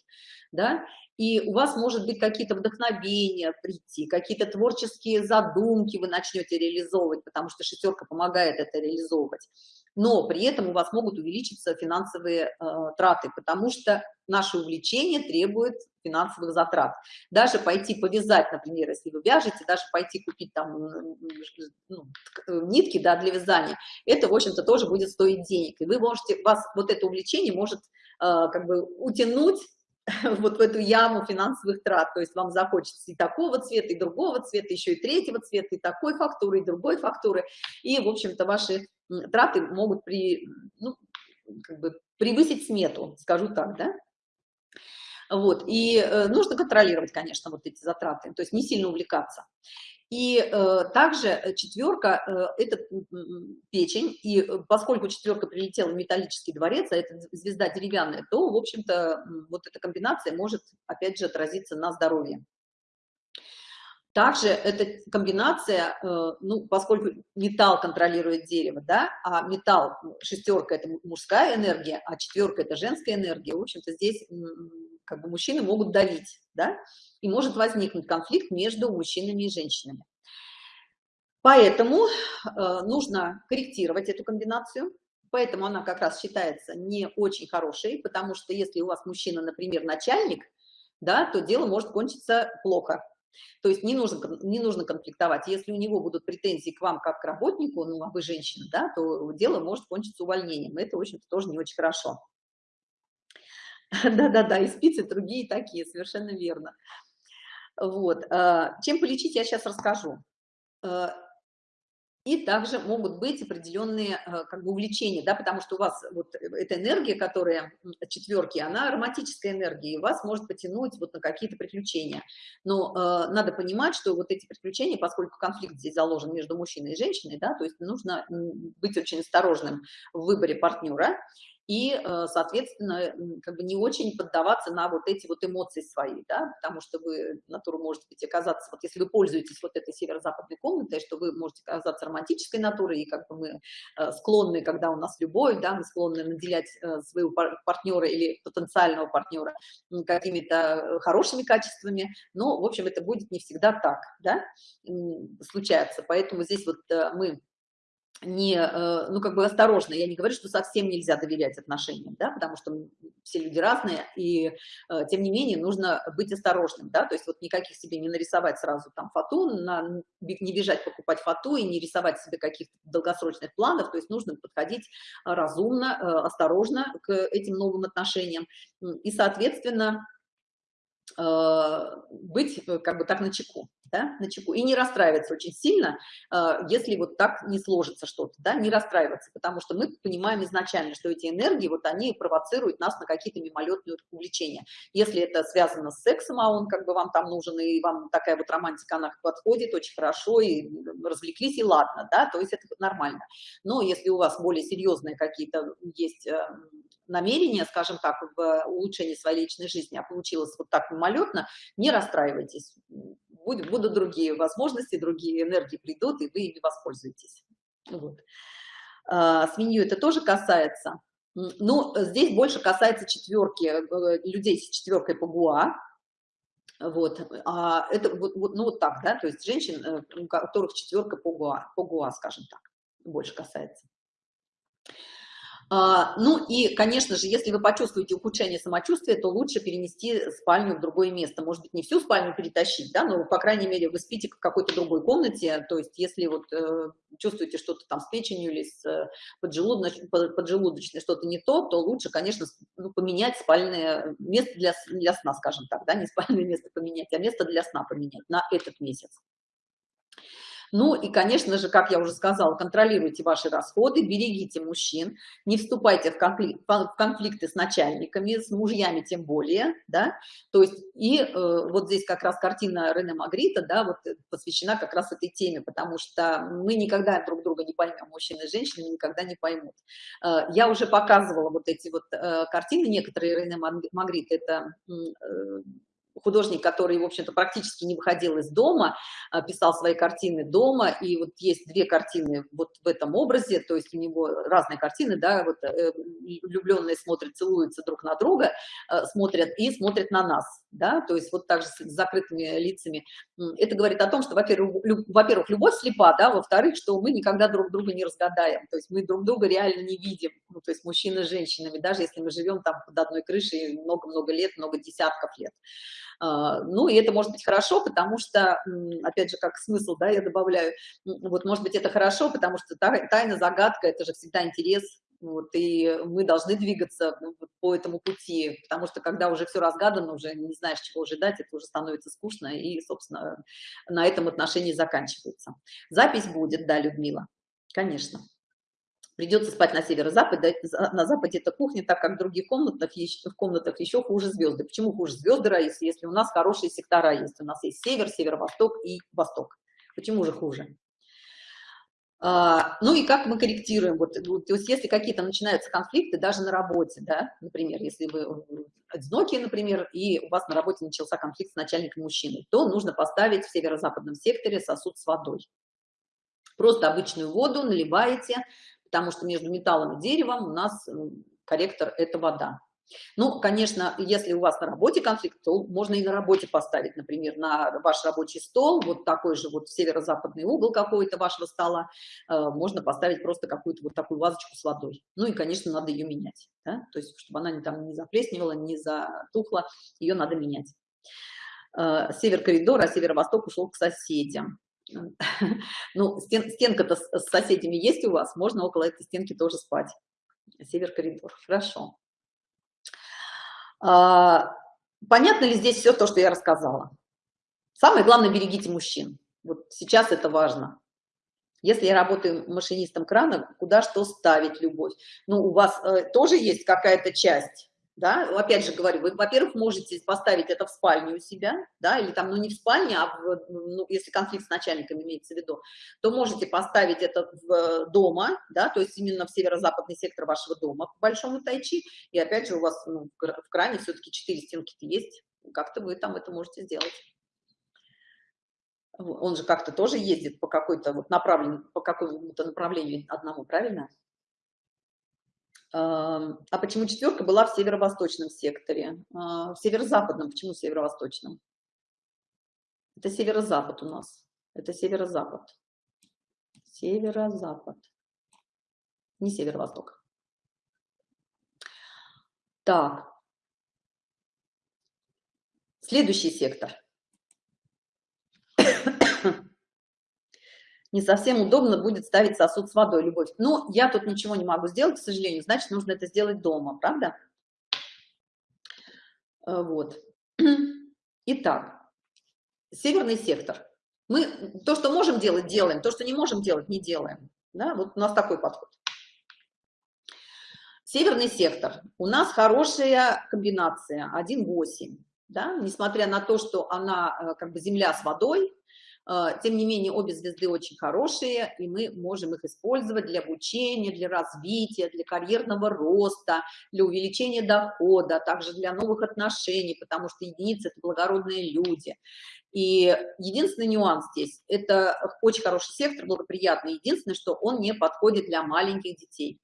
A: да, и у вас, может быть, какие-то вдохновения прийти, какие-то творческие задумки вы начнете реализовывать, потому что шестерка помогает это реализовывать но при этом у вас могут увеличиться финансовые э, траты, потому что наше увлечение требует финансовых затрат. Даже пойти повязать, например, если вы вяжете, даже пойти купить там ну, нитки да, для вязания, это, в общем-то, тоже будет стоить денег. И вы можете, вас вот это увлечение может э, как бы утянуть вот в эту яму финансовых трат, то есть вам захочется и такого цвета, и другого цвета, еще и третьего цвета, и такой фактуры, и другой фактуры, и, в общем-то, ваши траты могут при, ну, как бы превысить смету, скажу так, да? Вот, и э, нужно контролировать, конечно, вот эти затраты, то есть не сильно увлекаться. И э, также четверка э, – это печень, и э, поскольку четверка прилетела в металлический дворец, а это звезда деревянная, то, в общем-то, вот эта комбинация может, опять же, отразиться на здоровье. Также эта комбинация, э, ну, поскольку металл контролирует дерево, да, а металл, шестерка – это мужская энергия, а четверка – это женская энергия, в общем-то, здесь как бы мужчины могут давить, да, и может возникнуть конфликт между мужчинами и женщинами. Поэтому э, нужно корректировать эту комбинацию, поэтому она как раз считается не очень хорошей, потому что если у вас мужчина, например, начальник, да, то дело может кончиться плохо, то есть не нужно, не нужно конфликтовать. Если у него будут претензии к вам как к работнику, ну, а вы женщина, да, то дело может кончиться увольнением. Это, в общем-то, тоже не очень хорошо. Да-да-да, и спицы другие такие, совершенно верно. Вот. А, чем полечить, я сейчас расскажу. А, и также могут быть определенные э, как бы увлечения, да, потому что у вас вот эта энергия, которая четверки, она ароматическая энергия, и вас может потянуть вот на какие-то приключения. Но э, надо понимать, что вот эти приключения, поскольку конфликт здесь заложен между мужчиной и женщиной, да, то есть нужно быть очень осторожным в выборе партнера, и, э, соответственно, как бы не очень поддаваться на вот эти вот эмоции свои, да, потому что вы, натуру можете быть оказаться, вот если вы пользуетесь вот этой северо-западной комнатой, что вы можете оказаться романтической натурой, и как бы мы э, склонны, когда у нас любовь, да, мы склонны наделять э, своего партнера или потенциального партнера какими-то хорошими качествами, но, в общем, это будет не всегда так, да, случается, поэтому здесь вот мы не, э, ну, как бы осторожно. Я не говорю, что совсем нельзя доверять отношениям, да, потому что все люди разные, и э, тем не менее нужно быть осторожным, да, то есть вот никаких себе не нарисовать сразу там фату, не бежать покупать фату и не рисовать себе каких-то долгосрочных планов, то есть нужно подходить разумно, э, осторожно к этим новым отношениям, и, соответственно, быть как бы так на чеку да, на чеку, и не расстраиваться очень сильно, а, если вот так не сложится что-то, да, не расстраиваться, потому что мы понимаем изначально, что эти энергии, вот они провоцируют нас на какие-то мимолетные увлечения. Если это связано с сексом, а он как бы вам там нужен, и вам такая вот романтика, она подходит очень хорошо, и развлеклись, и ладно, да, то есть это нормально. Но если у вас более серьезные какие-то есть э, намерения, скажем так, в улучшении своей личной жизни, а получилось вот так мимолетно, не расстраивайтесь будет, будут другие возможности, другие энергии придут, и вы ими воспользуетесь. Вот. А, с меню это тоже касается. Ну, здесь больше касается четверки, э, людей с четверкой по ГУА. Вот, а это вот, вот, ну вот так, да, то есть женщин, э, у которых четверка по ГУА, по ГУА, скажем так, больше касается. А, ну и, конечно же, если вы почувствуете ухудшение самочувствия, то лучше перенести спальню в другое место. Может быть, не всю спальню перетащить, да, но, по крайней мере, вы спите в какой-то другой комнате. То есть, если вот э, чувствуете что-то там с печенью или с э, поджелудочной, поджелудочной что-то не то, то лучше, конечно, ну, поменять спальное место для, для сна, скажем так, да, не спальное место поменять, а место для сна поменять на этот месяц. Ну и, конечно же, как я уже сказала, контролируйте ваши расходы, берегите мужчин, не вступайте в, конфликт, конфликты с начальниками, с мужьями тем более, да, то есть и э, вот здесь как раз картина Рене Магрита, да, вот э, посвящена как раз этой теме, потому что мы никогда друг друга не поймем, мужчины и женщины никогда не поймут. Э, я уже показывала вот эти вот э, картины, некоторые Рене Магрит, это э, художник, который, в общем-то, практически не выходил из дома, а, писал свои картины дома, и вот есть две картины вот в этом образе, то есть у него разные картины, да, вот э, влюбленные смотрят, целуются друг на друга, э, смотрят и смотрят на нас, да, то есть вот так же с закрытыми лицами. Это говорит о том, что, во-первых, во-первых, любовь слепа, да, во-вторых, что мы никогда друг друга не разгадаем, то есть мы друг друга реально не видим, ну, то есть мужчины с женщинами, даже если мы живем там под одной крышей много-много лет, много десятков лет. А, ну, и это может быть хорошо, потому что, опять же, как смысл, да, я добавляю, вот, может быть, это хорошо, потому что тайна, загадка, это же всегда интерес, вот, и мы должны двигаться по этому пути, потому что когда уже все разгадано, уже не знаешь, чего ожидать, это уже становится скучно, и, собственно, на этом отношении заканчивается. Запись будет, да, Людмила, конечно. Придется спать на северо-западе, на западе это кухня, так как в других комнатах, в комнатах еще хуже звезды. Почему хуже звезды, если, если у нас хорошие сектора есть? У нас есть север, северо-восток и восток. Почему же хуже? А, ну и как мы корректируем? Вот, то есть если какие-то начинаются конфликты, даже на работе, да, например, если вы одинокие, например, и у вас на работе начался конфликт с начальником мужчиной, то нужно поставить в северо-западном секторе сосуд с водой. Просто обычную воду наливаете, потому что между металлом и деревом у нас корректор – это вода. Ну, конечно, если у вас на работе конфликт, то можно и на работе поставить, например, на ваш рабочий стол, вот такой же вот северо-западный угол какой-то вашего стола, э, можно поставить просто какую-то вот такую вазочку с водой. Ну и, конечно, надо ее менять, да? то есть, чтобы она там не заплесневала, не затухла, ее надо менять. Э, север коридора, а северо-восток ушел к соседям. Ну, стен, стенка-то с соседями есть у вас, можно около этой стенки тоже спать. Север-коридор, хорошо. А, понятно ли здесь все то, что я рассказала? Самое главное, берегите мужчин. Вот сейчас это важно. Если я работаю машинистом крана, куда что ставить любовь? Ну, у вас э, тоже есть какая-то часть да, опять же говорю, вы, во-первых, можете поставить это в спальне у себя, да, или там, ну, не в спальне, а в, ну, если конфликт с начальником имеется в виду, то можете поставить это в э, дома, да, то есть именно в северо-западный сектор вашего дома, по большому тайчи, и опять же у вас ну, в кране все-таки четыре стенки есть, как-то вы там это можете сделать. Он же как-то тоже ездит по какой-то вот направлению, по какому-то направлению одному, правильно? А почему четверка была в северо-восточном секторе? А, в северо-западном. Почему в северо-восточном? Это северо-запад у нас. Это северо-запад. Северо-запад. Не северо-восток. Так. Следующий сектор. Не совсем удобно будет ставить сосуд с водой, любовь. Ну, я тут ничего не могу сделать, к сожалению, значит, нужно это сделать дома, правда? Э, вот. Итак, северный сектор. Мы то, что можем делать, делаем, то, что не можем делать, не делаем. Да? Вот у нас такой подход. Северный сектор. У нас хорошая комбинация 1,8. Да? Несмотря на то, что она э, как бы земля с водой, тем не менее, обе звезды очень хорошие, и мы можем их использовать для обучения, для развития, для карьерного роста, для увеличения дохода, также для новых отношений, потому что единицы – это благородные люди. И единственный нюанс здесь – это очень хороший сектор, благоприятный. Единственное, что он не подходит для маленьких детей.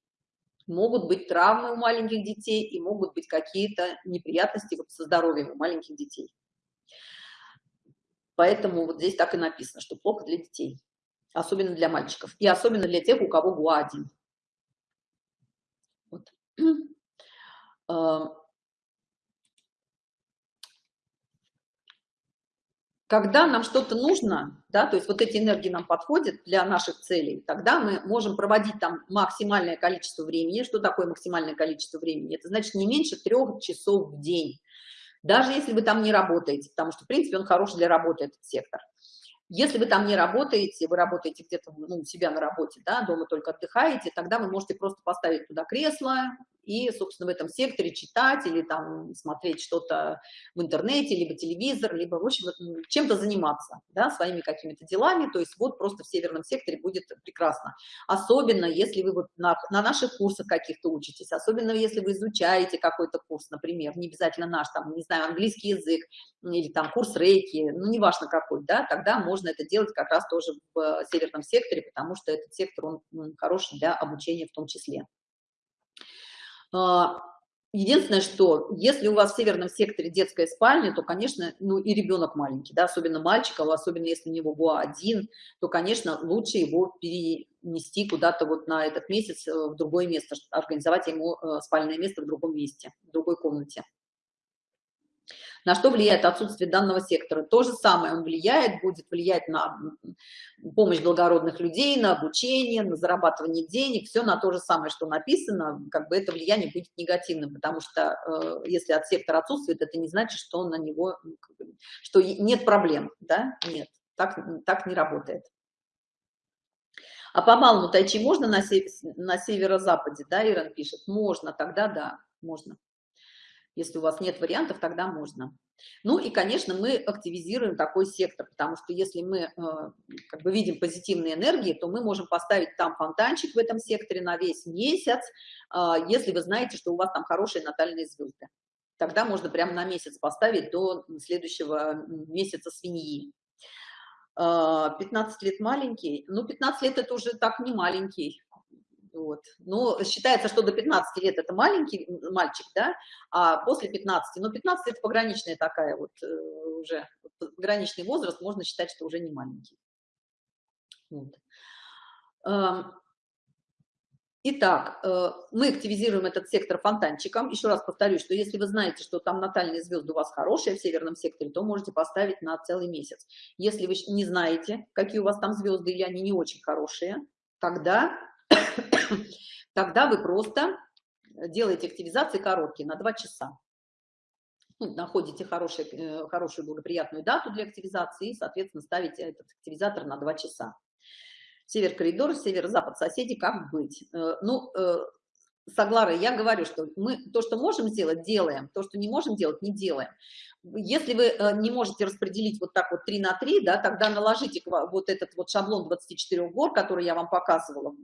A: Могут быть травмы у маленьких детей и могут быть какие-то неприятности со здоровьем у маленьких детей. Поэтому вот здесь так и написано, что плохо для детей, особенно для мальчиков, и особенно для тех, у кого ГУА-1. Вот. Когда нам что-то нужно, да, то есть вот эти энергии нам подходят для наших целей, тогда мы можем проводить там максимальное количество времени. Что такое максимальное количество времени? Это значит не меньше трех часов в день даже если вы там не работаете, потому что, в принципе, он хороший для работы, этот сектор. Если вы там не работаете, вы работаете где-то ну, у себя на работе, да, дома только отдыхаете, тогда вы можете просто поставить туда кресло и, собственно, в этом секторе читать или там смотреть что-то в интернете, либо телевизор, либо, в общем, чем-то заниматься, да, своими какими-то делами. То есть вот просто в северном секторе будет прекрасно. Особенно, если вы вот на, на наших курсах каких-то учитесь, особенно если вы изучаете какой-то курс, например, не обязательно наш, там, не знаю, английский язык или там курс рейки, ну, неважно какой, да, тогда можно это делать как раз тоже в северном секторе, потому что этот сектор, он хороший для обучения в том числе. А, единственное, что если у вас в северном секторе детская спальня, то, конечно, ну и ребенок маленький, да, особенно мальчика, особенно если у него ГУА один, то, конечно, лучше его перенести куда-то вот на этот месяц э, в другое место, организовать ему э, спальное место в другом месте, в другой комнате. На что влияет отсутствие данного сектора? То же самое он влияет, будет влиять на помощь благородных людей, на обучение, на зарабатывание денег, все на то же самое, что написано, как бы это влияние будет негативным, потому что э, если от сектора отсутствует, это не значит, что на него, что нет проблем, да, нет, так, так не работает. А по малому тайчи можно на, сев на северо-западе, да, Иран пишет? Можно, тогда да, можно. Если у вас нет вариантов, тогда можно. Ну и, конечно, мы активизируем такой сектор, потому что если мы э, как бы видим позитивные энергии, то мы можем поставить там фонтанчик в этом секторе на весь месяц, э, если вы знаете, что у вас там хорошие натальные звезды. Тогда можно прямо на месяц поставить до следующего месяца свиньи. 15 э, лет маленький, ну 15 лет это уже так не маленький, вот. Но считается, что до 15 лет это маленький мальчик, да, а после 15, ну 15 это пограничная такая вот э, уже, пограничный возраст, можно считать, что уже не маленький. Вот. Итак, э, мы активизируем этот сектор фонтанчиком. Еще раз повторюсь, что если вы знаете, что там натальные звезды у вас хорошие в северном секторе, то можете поставить на целый месяц. Если вы не знаете, какие у вас там звезды или они не очень хорошие, тогда тогда вы просто делаете активизации короткие на 2 часа. Ну, находите хороший, э, хорошую благоприятную дату для активизации и, соответственно, ставите этот активизатор на 2 часа. Север-коридор, северо-запад соседи, как быть? Э, ну, э, с я говорю, что мы то, что можем сделать, делаем, то, что не можем делать, не делаем. Если вы не можете распределить вот так вот 3 на 3, да, тогда наложите вот этот вот шаблон 24 гор, который я вам показывала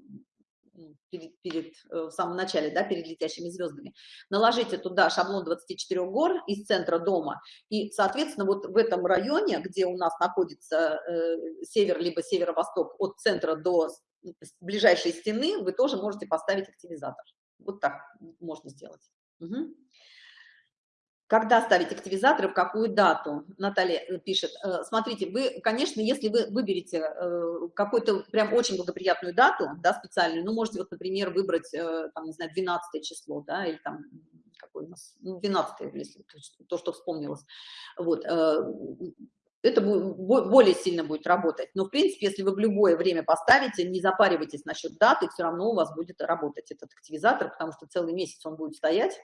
A: перед, перед, э, в самом начале, да, перед летящими звездами, наложите туда шаблон 24 гор из центра дома, и, соответственно, вот в этом районе, где у нас находится э, север либо северо-восток от центра до ближайшей стены, вы тоже можете поставить активизатор. Вот так можно сделать. Угу. Когда ставить активизаторы, в какую дату? Наталья э, пишет. Э, смотрите, вы, конечно, если вы выберете э, какую-то прям очень благоприятную дату, да, специальную, ну, можете вот, например, выбрать, там, не знаю, 12 число, да, или там, какой у нас, 12 ну, если то, что вспомнилось. Вот, это более сильно будет работать. Но, в принципе, если вы в любое время поставите, не запаривайтесь насчет даты, все равно у вас будет работать этот активизатор, потому что целый месяц он будет стоять,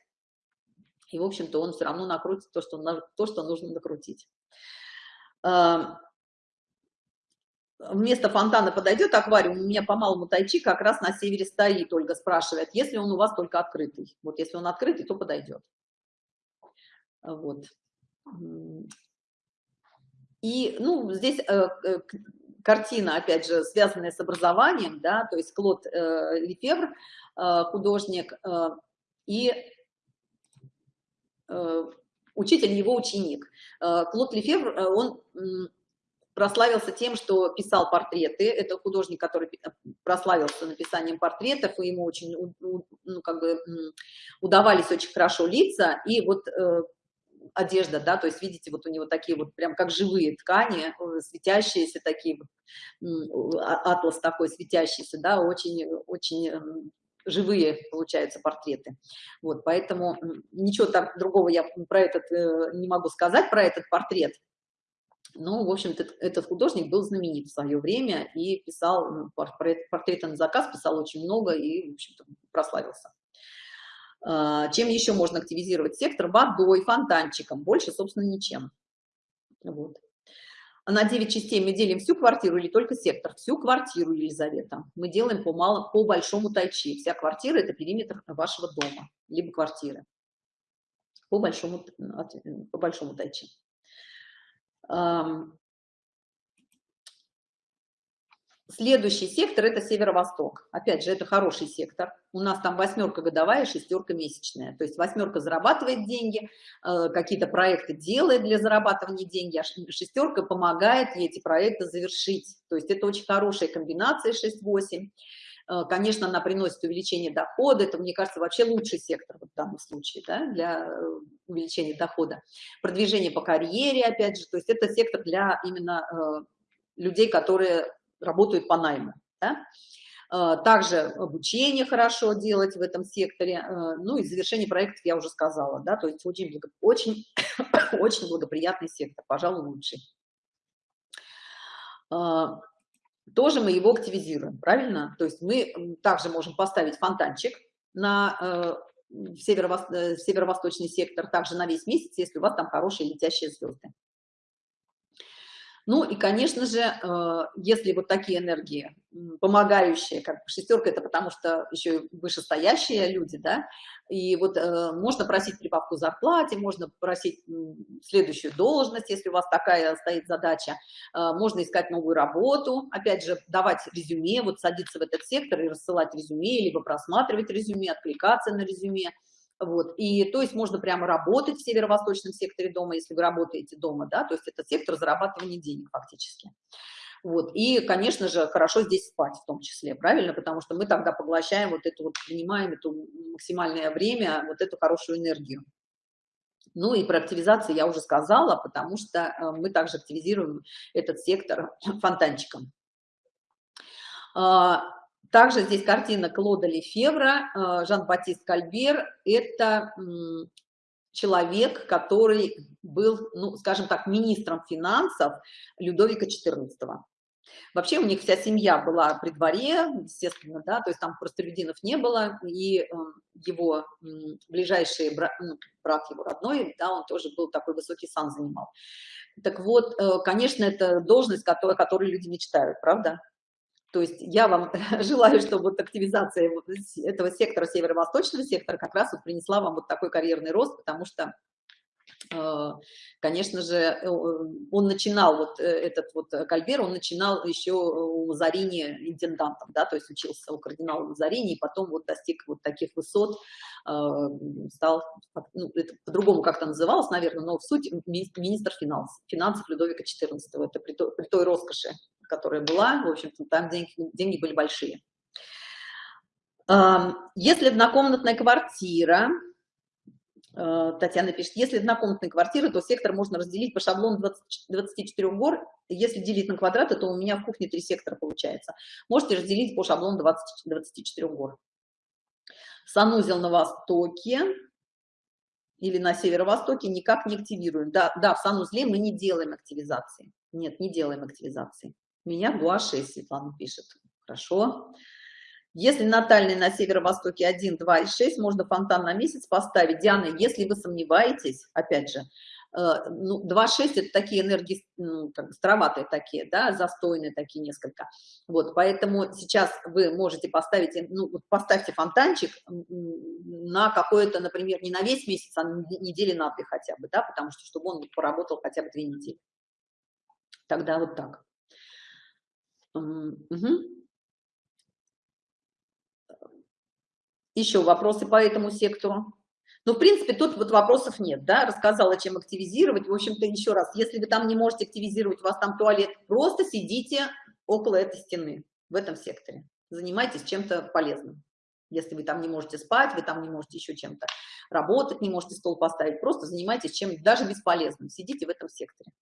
A: и, в общем-то, он все равно накрутит то, что, то, что нужно накрутить. Вместо фонтана подойдет аквариум, у меня по малому тайчи как раз на севере стоит, Ольга спрашивает, если он у вас только открытый. Вот если он открытый, то подойдет. Вот. И, ну, здесь э, э, картина, опять же, связанная с образованием, да, то есть Клод э, Лефевр, э, художник, э, и учитель его ученик. Э, Клод Лефевр, э, он прославился тем, что писал портреты. Это художник, который прославился написанием портретов, и ему очень, ну, как бы, удавались очень хорошо лица. И вот одежда, да, то есть видите, вот у него такие вот прям как живые ткани, светящиеся такие, а, атлас такой светящийся, да, очень, очень живые, получаются, портреты. Вот, поэтому ничего так другого я про этот э, не могу сказать, про этот портрет. Ну, в общем-то, этот художник был знаменит в свое время и писал ну, портреты на заказ, писал очень много и, в общем-то, прославился. А, чем еще можно активизировать сектор? Водой, фонтанчиком, больше, собственно, ничем. Вот. На 9 частей мы делим всю квартиру или только сектор? Всю квартиру, Елизавета. Мы делаем по, мало, по большому тайчи. Вся квартира – это периметр вашего дома, либо квартиры. По большому, по большому тайчи. Следующий сектор – это северо-восток. Опять же, это хороший сектор. У нас там восьмерка годовая, шестерка месячная. То есть восьмерка зарабатывает деньги, э, какие-то проекты делает для зарабатывания деньги, а шестерка помогает ей эти проекты завершить. То есть это очень хорошая комбинация 6-8. Э, конечно, она приносит увеличение дохода. Это, мне кажется, вообще лучший сектор в данном случае да, для э, увеличения дохода. Продвижение по карьере, опять же. То есть это сектор для именно людей, которые работают по найму. Да? А, также обучение хорошо делать в этом секторе, а, ну и завершение проектов я уже сказала, да, то есть очень, благо, очень, очень благоприятный сектор, пожалуй, лучший. А, тоже мы его активизируем, правильно? То есть мы также можем поставить фонтанчик на э, э, северо-восточный сектор, также на весь месяц, если у вас там хорошие летящие звезды. Ну и, конечно же, э, если вот такие энергии, помогающие, как шестерка, это потому что еще вышестоящие люди, да, и вот э, можно просить прибавку зарплате, можно просить следующую должность, если у вас такая стоит задача, э, можно искать новую работу, опять же, давать резюме, вот садиться в этот сектор и рассылать резюме, либо просматривать резюме, откликаться на резюме, вот, и то есть можно прямо работать в северо-восточном секторе дома, если вы работаете дома, да, то есть это сектор зарабатывания денег фактически. Вот, и, конечно же, хорошо здесь спать в том числе, правильно, потому что мы тогда поглощаем вот эту вот, принимаем эту максимальное время, вот эту хорошую энергию. Ну и про активизацию я уже сказала, потому что э, мы также активизируем этот сектор фонтанчиком. Также здесь картина Клода Лефевра, э, Жан-Батист Кальбер. Это человек, который был, ну, скажем так, министром финансов Людовика XIV. Вообще у них вся семья была при дворе, естественно, да, то есть там простолюдинов не было, и э, его ближайший брат, ну, брат его родной, да, он тоже был такой высокий сан занимал. Так вот, э, конечно, это должность, которой, которой люди мечтают, правда? То есть я вам желаю, чтобы вот активизация вот этого сектора, северо-восточного сектора, как раз вот принесла вам вот такой карьерный рост, потому что, конечно же, э, он начинал, вот э, этот вот Кальбер, он начинал еще у Лазарини интендантом, да, то есть учился у кардинала Лазарини, и потом вот достиг вот таких высот, стал, ну, это по-другому как-то называлось, наверное, но в суть министр финансов, финансов Людовика XIV, это при той, при той роскоши, которая была, в общем-то, там деньги, деньги были большие. Если однокомнатная квартира, э, Татьяна пишет, если однокомнатная квартира, то сектор можно разделить по шаблону 20, 24 гор. Если делить на квадраты, то у меня в кухне три сектора получается. Можете разделить по шаблону 20, 24 гор. Санузел на востоке или на северо-востоке никак не активируем. Да, да, в санузле мы не делаем активизации. Нет, не делаем активизации. Меня гуаши, Светлана пишет. Хорошо. Если натальный на северо-востоке 1, 2 и 6, можно фонтан на месяц поставить. Диана, если вы сомневаетесь, опять же, э, ну, 2-6 это такие энергии, ну, как бы староватые такие, да, застойные такие несколько. Вот, поэтому сейчас вы можете поставить, ну, поставьте фонтанчик на какое-то, например, не на весь месяц, а недели на две хотя бы, да, потому что, чтобы он поработал хотя бы две недели. Тогда вот так. Угу. Еще вопросы по этому сектору? Ну, в принципе, тут вот вопросов нет, да, рассказала, чем активизировать. В общем-то, еще раз, если вы там не можете активизировать, у вас там туалет, просто сидите около этой стены, в этом секторе. Занимайтесь чем-то полезным. Если вы там не можете спать, вы там не можете еще чем-то работать, не можете стол поставить, просто занимайтесь чем даже бесполезным. Сидите в этом секторе.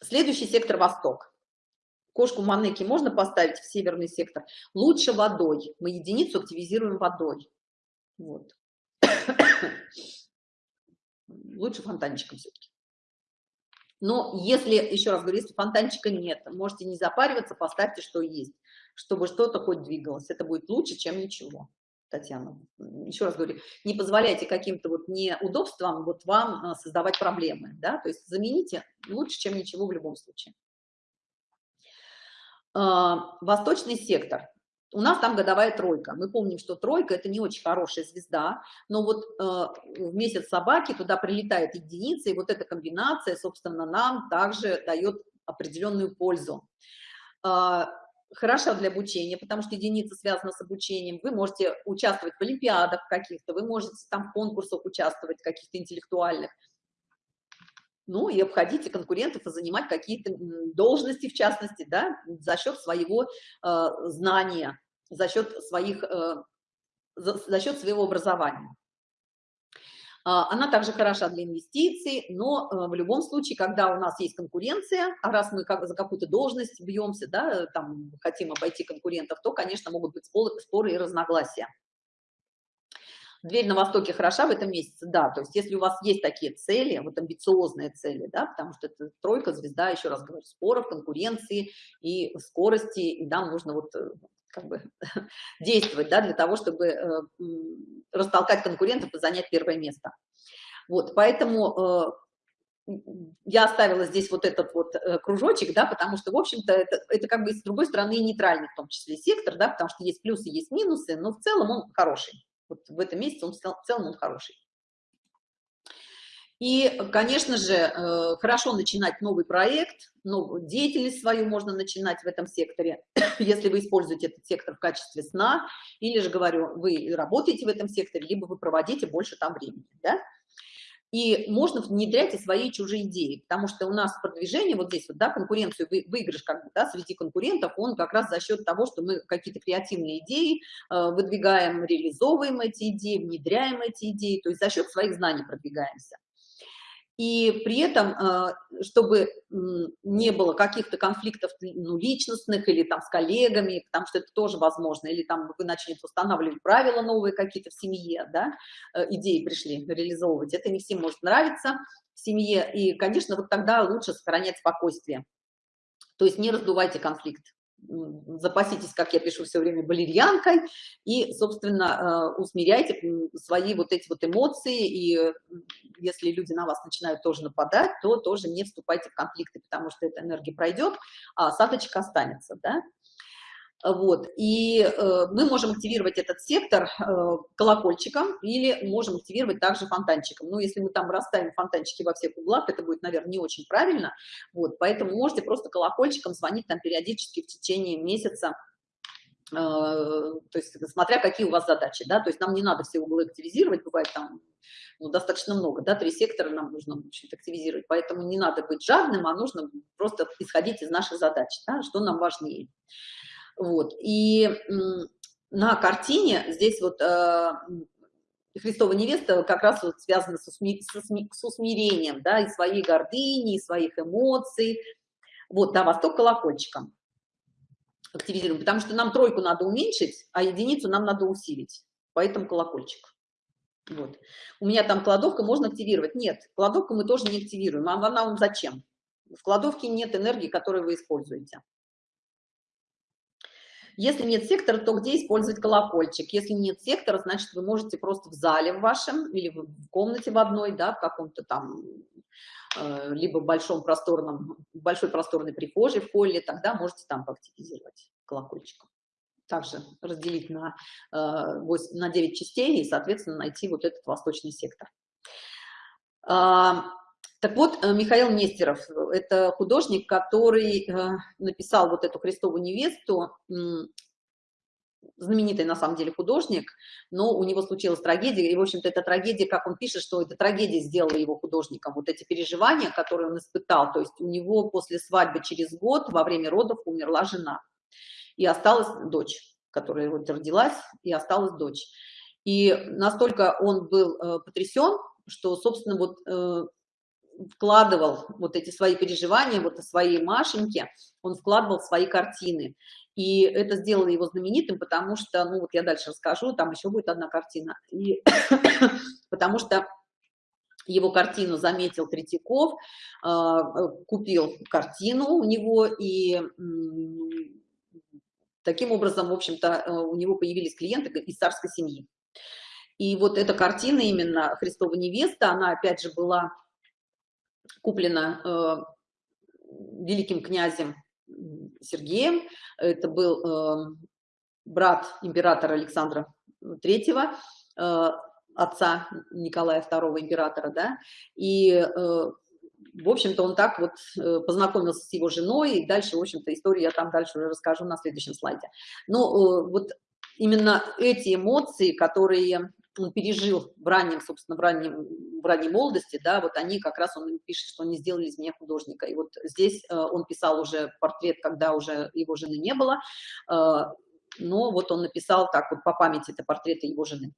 A: Следующий сектор Восток. Кошку Манеки можно поставить в северный сектор? Лучше водой. Мы единицу активизируем водой. Вот. Лучше фонтанчиком все-таки. Но если, еще раз говорю, если фонтанчика нет, можете не запариваться, поставьте, что есть, чтобы что-то хоть двигалось. Это будет лучше, чем ничего. Татьяна. Еще раз говорю, не позволяйте каким-то вот неудобствам вот вам а, создавать проблемы, да, то есть замените лучше, чем ничего в любом случае. А, восточный сектор. У нас там годовая тройка. Мы помним, что тройка – это не очень хорошая звезда, но вот э, в месяц собаки туда прилетает единица, и вот эта комбинация, собственно, нам также дает определенную пользу хороша для обучения, потому что единица связана с обучением. Вы можете участвовать в олимпиадах каких-то, вы можете там в конкурсах участвовать, каких-то интеллектуальных. Ну и обходите конкурентов и занимать какие-то должности, в частности, да, за счет своего э, знания, за счет своих, э, за, за счет своего образования. А, она также хороша для инвестиций, но э, в любом случае, когда у нас есть конкуренция, а раз мы как за какую-то должность бьемся, да, там хотим обойти конкурентов, то, конечно, могут быть споры и разногласия. Дверь на Востоке хороша в этом месяце, да, то есть если у вас есть такие цели, вот амбициозные цели, да, потому что это тройка, звезда, еще раз говорю, споров, конкуренции и скорости, и нам нужно вот э, как бы действовать, да, для того, чтобы э, растолкать конкурентов и занять первое место. Вот, поэтому э, я оставила здесь вот этот вот э, кружочек, да, потому что, в общем-то, это, это как бы с другой стороны нейтральный в том числе сектор, да, потому что есть плюсы, есть минусы, но в целом он хороший. Вот в этом месяце он в целом он хороший. И, конечно же, э, хорошо начинать новый проект, новую деятельность свою можно начинать в этом секторе, если вы используете этот сектор в качестве сна, или же, говорю, вы работаете в этом секторе, либо вы проводите больше там времени, да? И можно внедрять и свои чужие идеи, потому что у нас продвижение вот здесь вот, да, конкуренцию, вы, выигрыш как бы, да, среди конкурентов, он как раз за счет того, что мы какие-то креативные идеи э, выдвигаем, реализовываем эти идеи, внедряем эти идеи, то есть за счет своих знаний продвигаемся и при этом, а, чтобы не было каких-то конфликтов ну, личностных или там с коллегами, потому что это тоже возможно, или там вы начнете устанавливать правила новые какие-то в семье, да, э, идеи пришли реализовывать, это не всем может нравиться в семье, и, конечно, вот тогда лучше сохранять спокойствие, то есть не раздувайте конфликт запаситесь, как я пишу все время, балерьянкой и, собственно, э, усмиряйте свои вот эти вот эмоции, и если люди на вас начинают тоже нападать, то тоже не вступайте в конфликты, потому что эта энергия пройдет, а осадочек останется, да. Вот, и э, мы можем активировать этот сектор э, колокольчиком или можем активировать также фонтанчиком. Ну, если мы там расставим фонтанчики во всех углах, это будет, наверное, не очень правильно. Вот, поэтому можете просто колокольчиком звонить там периодически в течение месяца, э, то есть смотря какие у вас задачи, да, то есть нам не надо все углы активизировать, бывает там ну, достаточно много, да, три сектора нам нужно активизировать, поэтому не надо быть жадным, а нужно просто исходить из наших задач, да, что нам важнее. Вот. И на картине здесь вот э, Христова невеста как раз вот связана с, усми, с, усми, с усмирением, да, и своей гордыни, и своих эмоций. Вот, да, восток колокольчиком активизируем, потому что нам тройку надо уменьшить, а единицу нам надо усилить, поэтому колокольчик. Вот. У меня там кладовка можно активировать. Нет, кладовку мы тоже не активируем. А она вам зачем? В кладовке нет энергии, которую вы используете. Если нет сектора, то где использовать колокольчик? Если нет сектора, значит, вы можете просто в зале в вашем или в комнате в одной, да, в каком-то там, э, либо в большом просторном, большой просторной прихожей, в холле, тогда можете там поактивизировать колокольчиком. Также разделить на, э, 8, на 9 частей и, соответственно, найти вот этот восточный сектор. Так вот, э, Михаил Нестеров, это художник, который э, написал вот эту «Христову невесту», знаменитый на самом деле художник, но у него случилась трагедия, и, в общем-то, эта трагедия, как он пишет, что эта трагедия сделала его художником, вот эти переживания, которые он испытал, то есть у него после свадьбы через год во время родов умерла жена, и осталась дочь, которая вот родилась, и осталась дочь. И настолько он был э, потрясен, что, собственно, вот вкладывал вот эти свои переживания, вот свои Машеньки, он вкладывал свои картины. И это сделало его знаменитым, потому что, ну вот я дальше расскажу, там еще будет одна картина. И потому что его картину заметил Третьяков, а, купил картину у него, и таким образом, в общем-то, э, у него появились клиенты из царской семьи. И вот эта картина именно «Христова невеста», она опять же была куплена э, великим князем Сергеем. Это был э, брат императора Александра III, э, отца Николая II императора, да, и, в общем-то, он так вот познакомился с его женой, и дальше, в общем-то, историю я там дальше уже расскажу на следующем слайде. Но вот именно эти эмоции, которые он пережил в раннем, собственно, в, раннем, в ранней молодости, да, вот они как раз, он пишет, что они сделали из меня художника. И вот здесь он писал уже портрет, когда уже его жены не было, но вот он написал так вот по памяти это портреты его жены.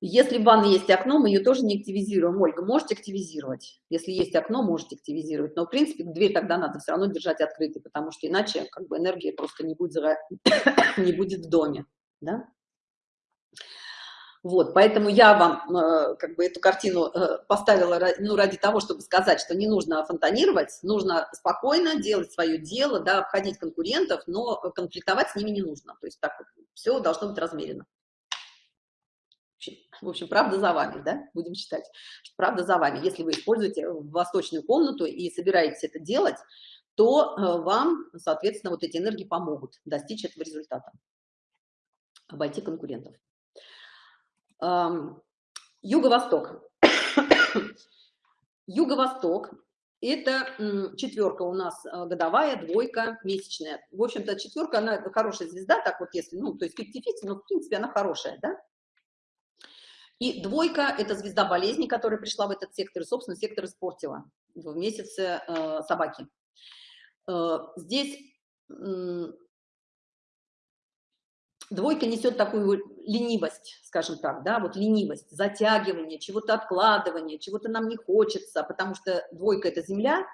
A: Если в ванной есть окно, мы ее тоже не активизируем. Ольга, можете активизировать. Если есть окно, можете активизировать. Но, в принципе, дверь тогда надо все равно держать открытой, потому что иначе как бы энергия просто не будет, не будет в доме. Да? Вот, поэтому я вам э, как бы эту картину э, поставила ну, ради того, чтобы сказать, что не нужно фонтанировать, нужно спокойно делать свое дело, да, обходить конкурентов, но конфликтовать с ними не нужно. То есть так вот, все должно быть размерено. В общем, правда за вами, да, будем считать, правда за вами. Если вы используете восточную комнату и собираетесь это делать, то э, вам, соответственно, вот эти энергии помогут достичь этого результата, обойти конкурентов. Юго-восток. Юго-восток – это четверка у нас э, годовая, двойка, месячная. В общем-то, четверка, она хорошая звезда, так вот если, ну, то есть 50-50, но в принципе она хорошая, да? И двойка – это звезда болезни, которая пришла в этот сектор, и, собственно, сектор испортила в месяце э, собаки. Э, здесь Двойка несет такую ленивость, скажем так, да, вот ленивость, затягивание, чего-то откладывание, чего-то нам не хочется, потому что двойка – это земля,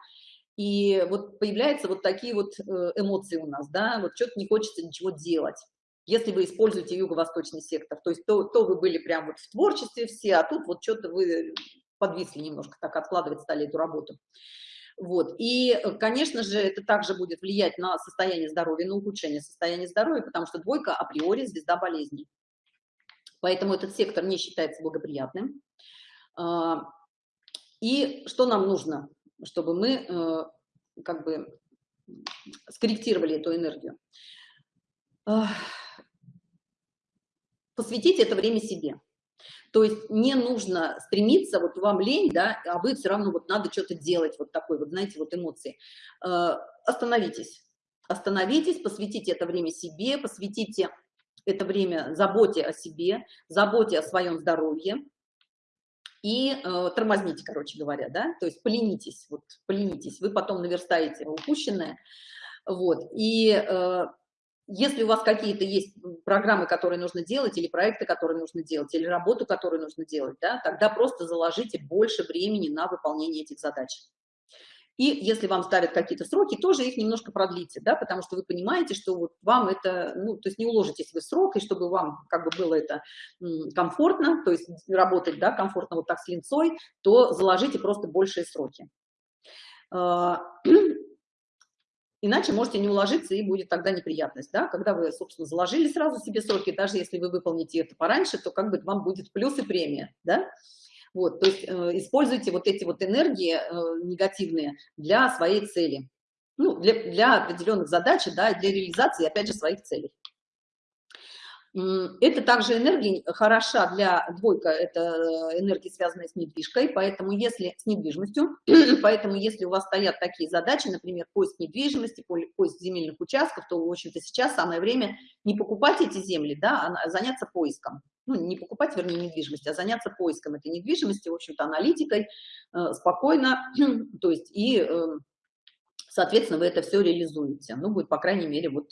A: и вот появляются вот такие вот э, эмоции у нас, да, вот что-то не хочется ничего делать. Если вы используете юго-восточный сектор, то есть то, то вы были прям вот в творчестве все, а тут вот что-то вы подвисли немножко, так откладывать стали эту работу. Вот. И, э, конечно же, это также будет влиять на состояние здоровья, на ухудшение состояния здоровья, потому что двойка априори звезда болезней. Поэтому этот сектор не считается благоприятным. А, и что нам нужно, чтобы мы э, как бы скорректировали эту энергию? Посвятить это время себе. То есть не нужно стремиться, вот вам лень, да, а вы все равно вот надо что-то делать, вот такой вот, знаете, вот эмоции. Э, остановитесь, остановитесь, посвятите это время себе, посвятите это время заботе о себе, заботе о своем здоровье и э, тормозните, короче говоря, да, то есть поленитесь, вот поленитесь, вы потом наверстаете упущенное, вот, и э, если у вас какие-то есть программы, которые нужно делать, или проекты, которые нужно делать, или работу, которую нужно делать, да, тогда просто заложите больше времени на выполнение этих задач. И если вам ставят какие-то сроки, тоже их немножко продлите, да, потому что вы понимаете, что вот вам это, ну, то есть не уложитесь вы в срок, и чтобы вам как бы было это комфортно, то есть работать, да, комфортно вот так с линцой, то заложите просто большие сроки. А, Иначе можете не уложиться, и будет тогда неприятность, да, когда вы, собственно, заложили сразу себе сроки, даже если вы выполните это пораньше, то как бы вам будет плюс и премия, да. Вот, то есть э, используйте вот эти вот энергии э, негативные для своей цели, ну, для, для определенных задач, да, для реализации, опять же, своих целей. Это также энергия хороша для двойка, это энергия, связанная с недвижкой, поэтому если с недвижимостью, поэтому если у вас стоят такие задачи, например, поиск недвижимости, поиск земельных участков, то, в общем-то, сейчас самое время не покупать эти земли, да, а заняться поиском. Ну, не покупать, вернее, недвижимость, а заняться поиском этой недвижимости, в общем-то, аналитикой, э, спокойно, то есть и, э, соответственно, вы это все реализуете. Ну, будет, по крайней мере, вот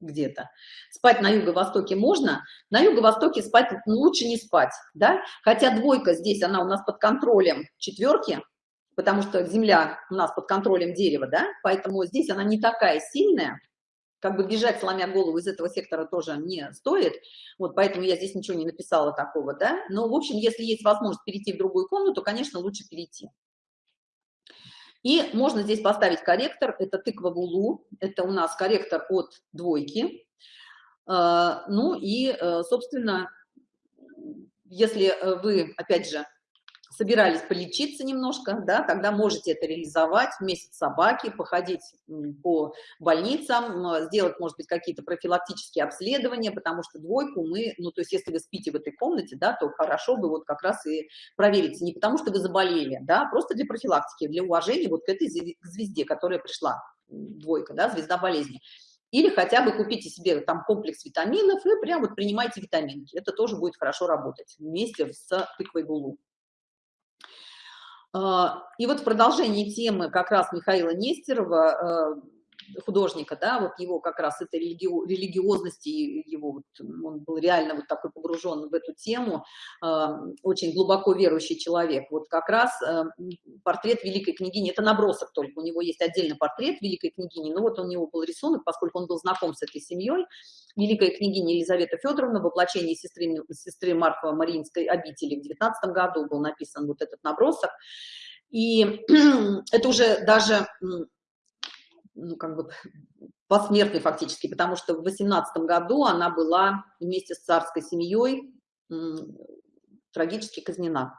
A: где-то. Спать на юго-востоке можно, на юго-востоке спать лучше не спать, да, хотя двойка здесь, она у нас под контролем четверки, потому что земля у нас под контролем дерева, да, поэтому здесь она не такая сильная, как бы бежать, сломя голову из этого сектора тоже не стоит, вот поэтому я здесь ничего не написала такого, да, но, в общем, если есть возможность перейти в другую комнату, конечно, лучше перейти. И можно здесь поставить корректор, это тыква Булу, это у нас корректор от двойки. А, ну и, э, собственно, если э, вы, опять же, собирались полечиться немножко, да, тогда можете это реализовать, месяц собаки, походить по больницам, сделать, может быть, какие-то профилактические обследования, потому что двойку мы, ну, то есть если вы спите в этой комнате, да, то хорошо бы вот как раз и проверить, не потому что вы заболели, да, просто для профилактики, для уважения вот к этой звезде, которая пришла, двойка, да, звезда болезни. Или хотя бы купите себе там комплекс витаминов и прям вот принимайте витаминки. Это тоже будет хорошо работать вместе с тыквой гулу. А, и вот в продолжении темы как раз Михаила Нестерова, э, художника, да, вот его как раз это религи... религиозности, его вот, он был реально вот такой погружен в эту тему, а, очень глубоко верующий человек. Вот как раз э, портрет великой княгини, это набросок только, у него есть отдельный портрет великой княгини, но вот у него был рисунок, поскольку он был знаком с этой семьей, великая княгиня Елизавета Федоровна, воплощение сестры, сестры Марфа Мариинской обители в 19 году был написан вот этот набросок. И это уже даже, ну, как бы посмертный фактически, потому что в 18 году она была вместе с царской семьей трагически казнена.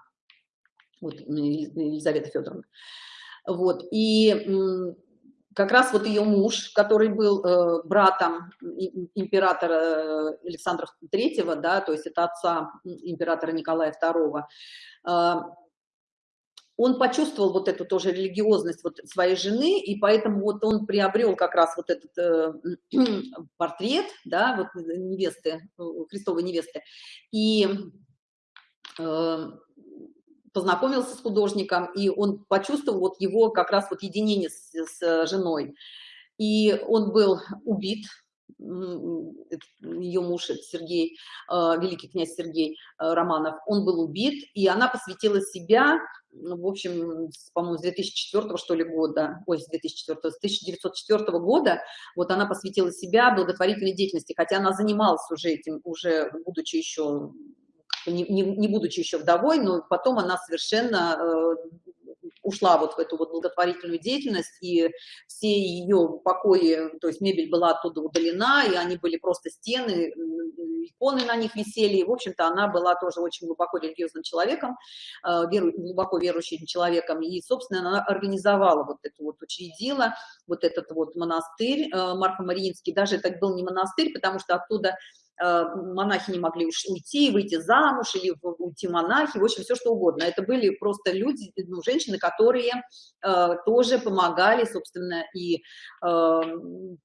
A: Вот Елизавета Федоровна. Вот, и как раз вот ее муж, который был э, братом императора э, Александра III, да, то есть это отца императора Николая II, э, он почувствовал вот эту тоже религиозность вот своей жены, и поэтому вот он приобрел как раз вот этот э, портрет, да, вот невесты, э, Христовой невесты, и э, познакомился с художником, и он почувствовал вот его как раз вот единение с, с женой. И он был убит, ее муж Сергей, э, великий князь Сергей э, Романов, он был убит, и она посвятила себя, ну, в общем, по-моему, с 2004 что ли года, ой, с 2004, с 1904 года, вот она посвятила себя благотворительной деятельности, хотя она занималась уже этим, уже будучи еще не, не, не будучи еще вдовой, но потом она совершенно э, ушла вот в эту вот благотворительную деятельность, и все ее покои, то есть мебель была оттуда удалена, и они были просто стены, иконы на них висели, и, в общем-то, она была тоже очень глубоко религиозным человеком, э, веру, глубоко верующим человеком, и, собственно, она организовала вот эту вот, учредила вот этот вот монастырь э, Марфа Мариинский, даже это был не монастырь, потому что оттуда монахи не могли уйти, выйти замуж или уйти монахи, в общем, все что угодно. Это были просто люди, ну, женщины, которые э, тоже помогали, собственно, и э,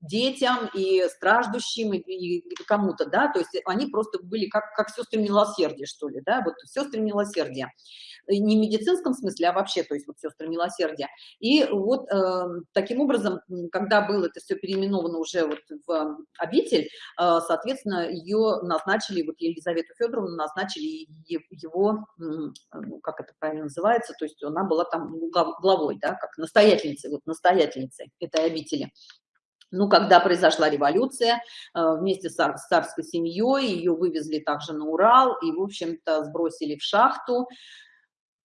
A: детям, и страждущим, и, и кому-то, да, то есть они просто были как, как сестры милосердия, что ли, да, вот сестры милосердия не в медицинском смысле, а вообще, то есть вот сестры милосердия. И вот э, таким образом, когда было это все переименовано уже вот в обитель, э, соответственно, ее назначили, вот Елизавету Федоровну назначили его, ну, как это правильно называется, то есть она была там главой, да, как настоятельницей, вот настоятельницей этой обители. Ну, когда произошла революция, э, вместе с царской семьей ее вывезли также на Урал и, в общем-то, сбросили в шахту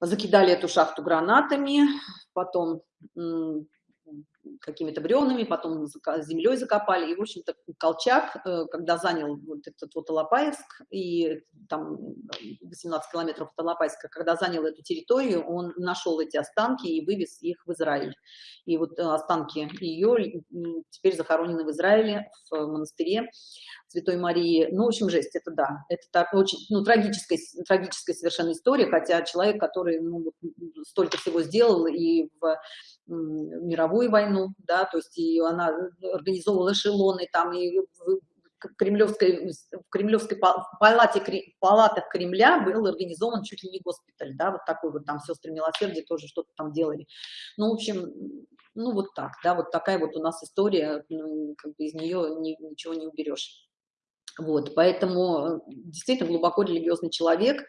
A: закидали эту шахту гранатами, потом какими-то бревнами, потом землей закопали. И, в общем-то, Колчак, э, когда занял вот этот вот Алапаевск, и там 18 километров от Алапаевска, когда занял эту территорию, он нашел эти останки и вывез их в Израиль. И вот э, останки ее теперь захоронены в Израиле, в монастыре Святой Марии. Ну, в общем, жесть, это да, это так очень, ну, трагическая, трагическая совершенно история, хотя человек, который ну, столько всего сделал и в мировую войну, да, то есть и она организовывала эшелоны там, и в Кремлевской, в Кремлевской палате, палатах Кремля был организован чуть ли не госпиталь, да, вот такой вот там сестры милосердия тоже что-то там делали. Ну, в общем, ну вот так, да, вот такая вот у нас история, ну, как бы из нее ни, ничего не уберешь. Вот, поэтому действительно глубоко религиозный человек,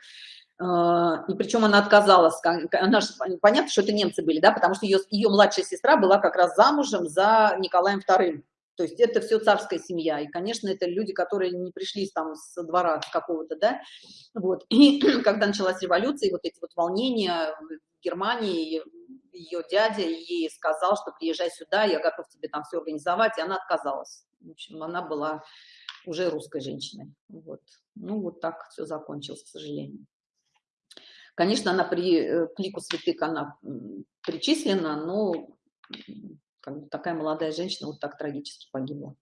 A: и причем она отказалась, она же, понятно, что это немцы были, да, потому что ее, ее младшая сестра была как раз замужем за Николаем II. То есть это все царская семья. И, конечно, это люди, которые не пришли там с двора какого-то, да. Вот. И когда началась революция, вот эти вот волнения в Германии, ее дядя ей сказал, что приезжай сюда, я готов тебе там все организовать, и она отказалась. В общем, она была уже русской женщиной. Вот. Ну, вот так все закончилось, к сожалению. Конечно, она при э, к лику святых она причислена, но как бы такая молодая женщина вот так трагически погибла.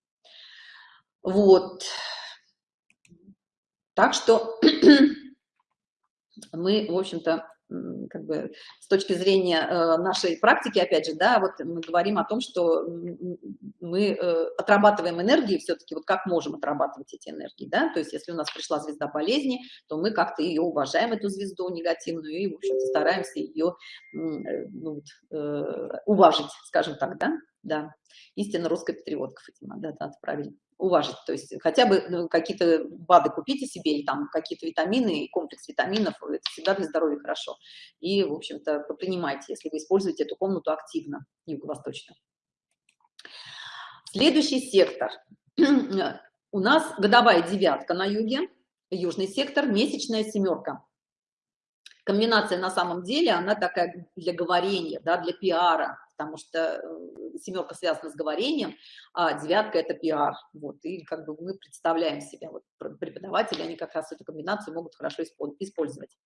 A: Вот. Так что мы, в общем-то, как бы с точки зрения э, нашей практики, опять же, да, вот мы говорим о том, что мы э, отрабатываем энергии все-таки, вот как можем отрабатывать эти энергии, да, то есть если у нас пришла звезда болезни, то мы как-то ее уважаем, эту звезду негативную, и, в общем-то, стараемся ее э, ну, вот, уважить, скажем так, да, да, истинно русская патриотка, Фатима, да, да, правильно уважить, то есть хотя бы ну, какие-то БАДы купите себе, или там какие-то витамины, комплекс витаминов, это всегда для здоровья хорошо. И, в общем-то, принимайте, если вы используете эту комнату активно, юго-восточно. Следующий сектор. У нас годовая девятка на юге, южный сектор, месячная семерка. Комбинация на самом деле, она такая для говорения, да, для пиара, потому что э, семерка связана с говорением, а девятка это пиар. Вот, и как бы мы представляем себя, вот преподаватели, они как раз эту комбинацию могут хорошо использовать.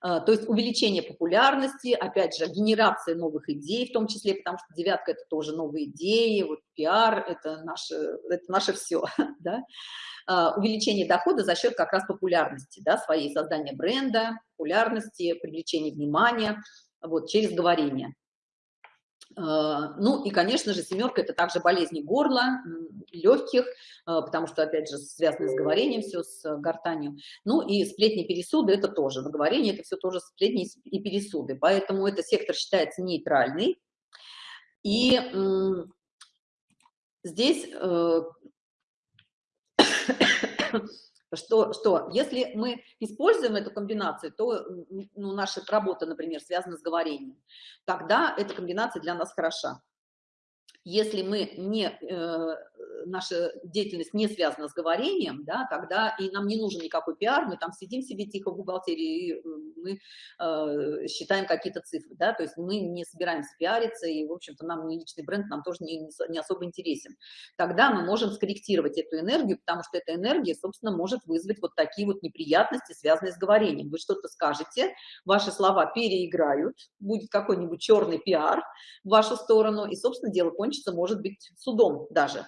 A: А, то есть увеличение популярности, опять же, генерация новых идей, в том числе, потому что девятка – это тоже новые идеи, вот пиар – это наше, это наше все, да? А, увеличение дохода за счет как раз популярности, да, своей создания бренда, популярности, привлечения внимания, вот, через говорение. А, ну и, конечно же, семерка – это также болезни горла, легких, а, потому что, опять же, связано с говорением все, с гортанью. Ну и сплетни пересуды – это тоже, выговорение – это все тоже сплетни и пересуды. Поэтому этот сектор считается нейтральный. И здесь э, что, что если мы используем эту комбинацию, то ну, наша работа, например, связана с говорением, тогда эта комбинация для нас хороша. Если мы не, э, наша деятельность не связана с говорением, да, тогда и нам не нужен никакой пиар, мы там сидим себе тихо в бухгалтерии, и мы э, считаем какие-то цифры, да, то есть мы не собираемся пиариться, и, в общем-то, нам не личный бренд, нам тоже не, не особо интересен. Тогда мы можем скорректировать эту энергию, потому что эта энергия, собственно, может вызвать вот такие вот неприятности, связанные с говорением. Вы что-то скажете, ваши слова переиграют, будет какой-нибудь черный пиар в вашу сторону, и, собственно, дело кончится может быть, судом даже.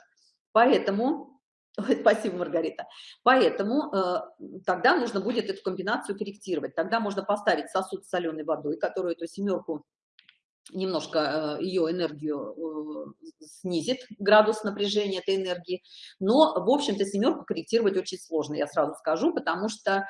A: Поэтому, спасибо, Маргарита, поэтому э, тогда нужно будет эту комбинацию корректировать. Тогда можно поставить сосуд с соленой водой, которую эту семерку немножко э, ее энергию э, снизит, градус напряжения этой энергии. Но, в общем-то, семерку корректировать очень сложно, я сразу скажу, потому что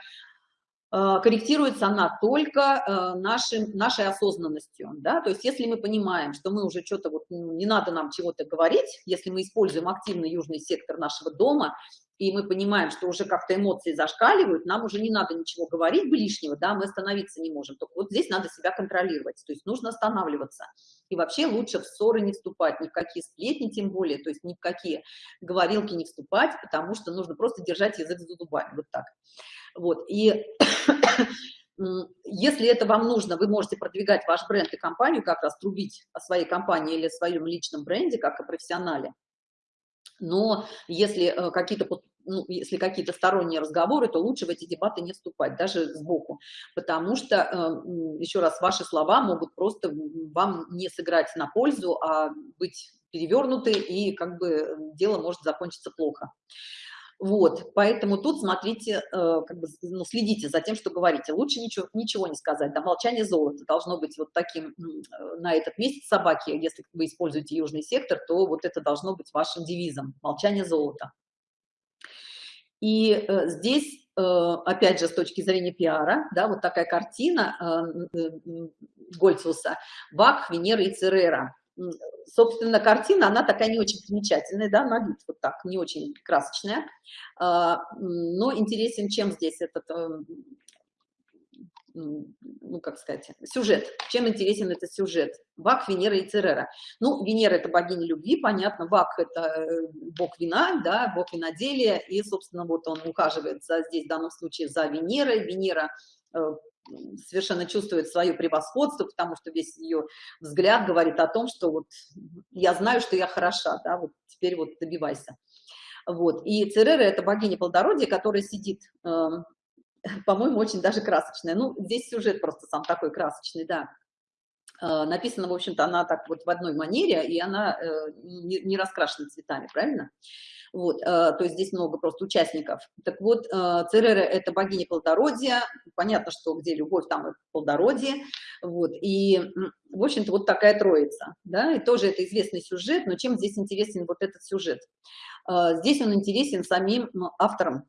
A: корректируется она только э, нашим, нашей осознанностью, да, то есть если мы понимаем, что мы уже что-то вот, ну, не надо нам чего-то говорить, если мы используем активный южный сектор нашего дома, и мы понимаем, что уже как-то эмоции зашкаливают, нам уже не надо ничего говорить лишнего, да, мы остановиться не можем, только вот здесь надо себя контролировать, то есть нужно останавливаться, и вообще лучше в ссоры не вступать, ни в какие сплетни тем более, то есть ни в какие говорилки не вступать, потому что нужно просто держать язык за зубами, вот так. Вот, и если это вам нужно, вы можете продвигать ваш бренд и компанию, как раз трубить о своей компании или о своем личном бренде, как о профессионале. Но если э, какие-то ну, если какие-то сторонние разговоры, то лучше в эти дебаты не вступать, даже сбоку, потому что, э, еще раз, ваши слова могут просто вам не сыграть на пользу, а быть перевернуты, и как бы дело может закончиться плохо. Вот, поэтому тут смотрите, э, как бы, ну, следите за тем, что говорите. Лучше ничего, ничего не сказать. Да, молчание золота должно быть вот таким э, на этот месяц собаки. Если вы используете южный сектор, то вот это должно быть вашим девизом. Молчание золота. И э, здесь, опять же, с точки зрения пиара, да, вот такая картина Гольциуса, Бак, Венера и Церера собственно, картина, она такая не очень примечательная, да, на вид вот так, не очень красочная, а, но интересен чем здесь этот, э, ну, как сказать, сюжет, чем интересен этот сюжет, Вак, Венера и Церера. Ну, Венера – это богиня любви, понятно, Вак – это э, бог вина, да, бог виноделия, и, собственно, вот он ухаживает за, здесь в данном случае за Венерой, Венера э, совершенно чувствует свое превосходство, потому что весь ее взгляд говорит о том, что вот я знаю, что я хороша, да, вот теперь вот добивайся. Вот. И Церера – это богиня плодородия, которая сидит, э, по-моему, очень даже красочная. Ну, здесь сюжет просто сам такой красочный, да. Э, написано, в общем-то, она так вот в одной манере, и она э, не, не раскрашена цветами, правильно? Вот, э, то есть здесь много просто участников. Так вот, Церера – это богиня плодородия, понятно, что где любовь, там и плодородие, вот, и, в общем-то, вот такая троица, да, и тоже это известный сюжет, но чем здесь интересен вот этот сюжет? Здесь он интересен самим автором,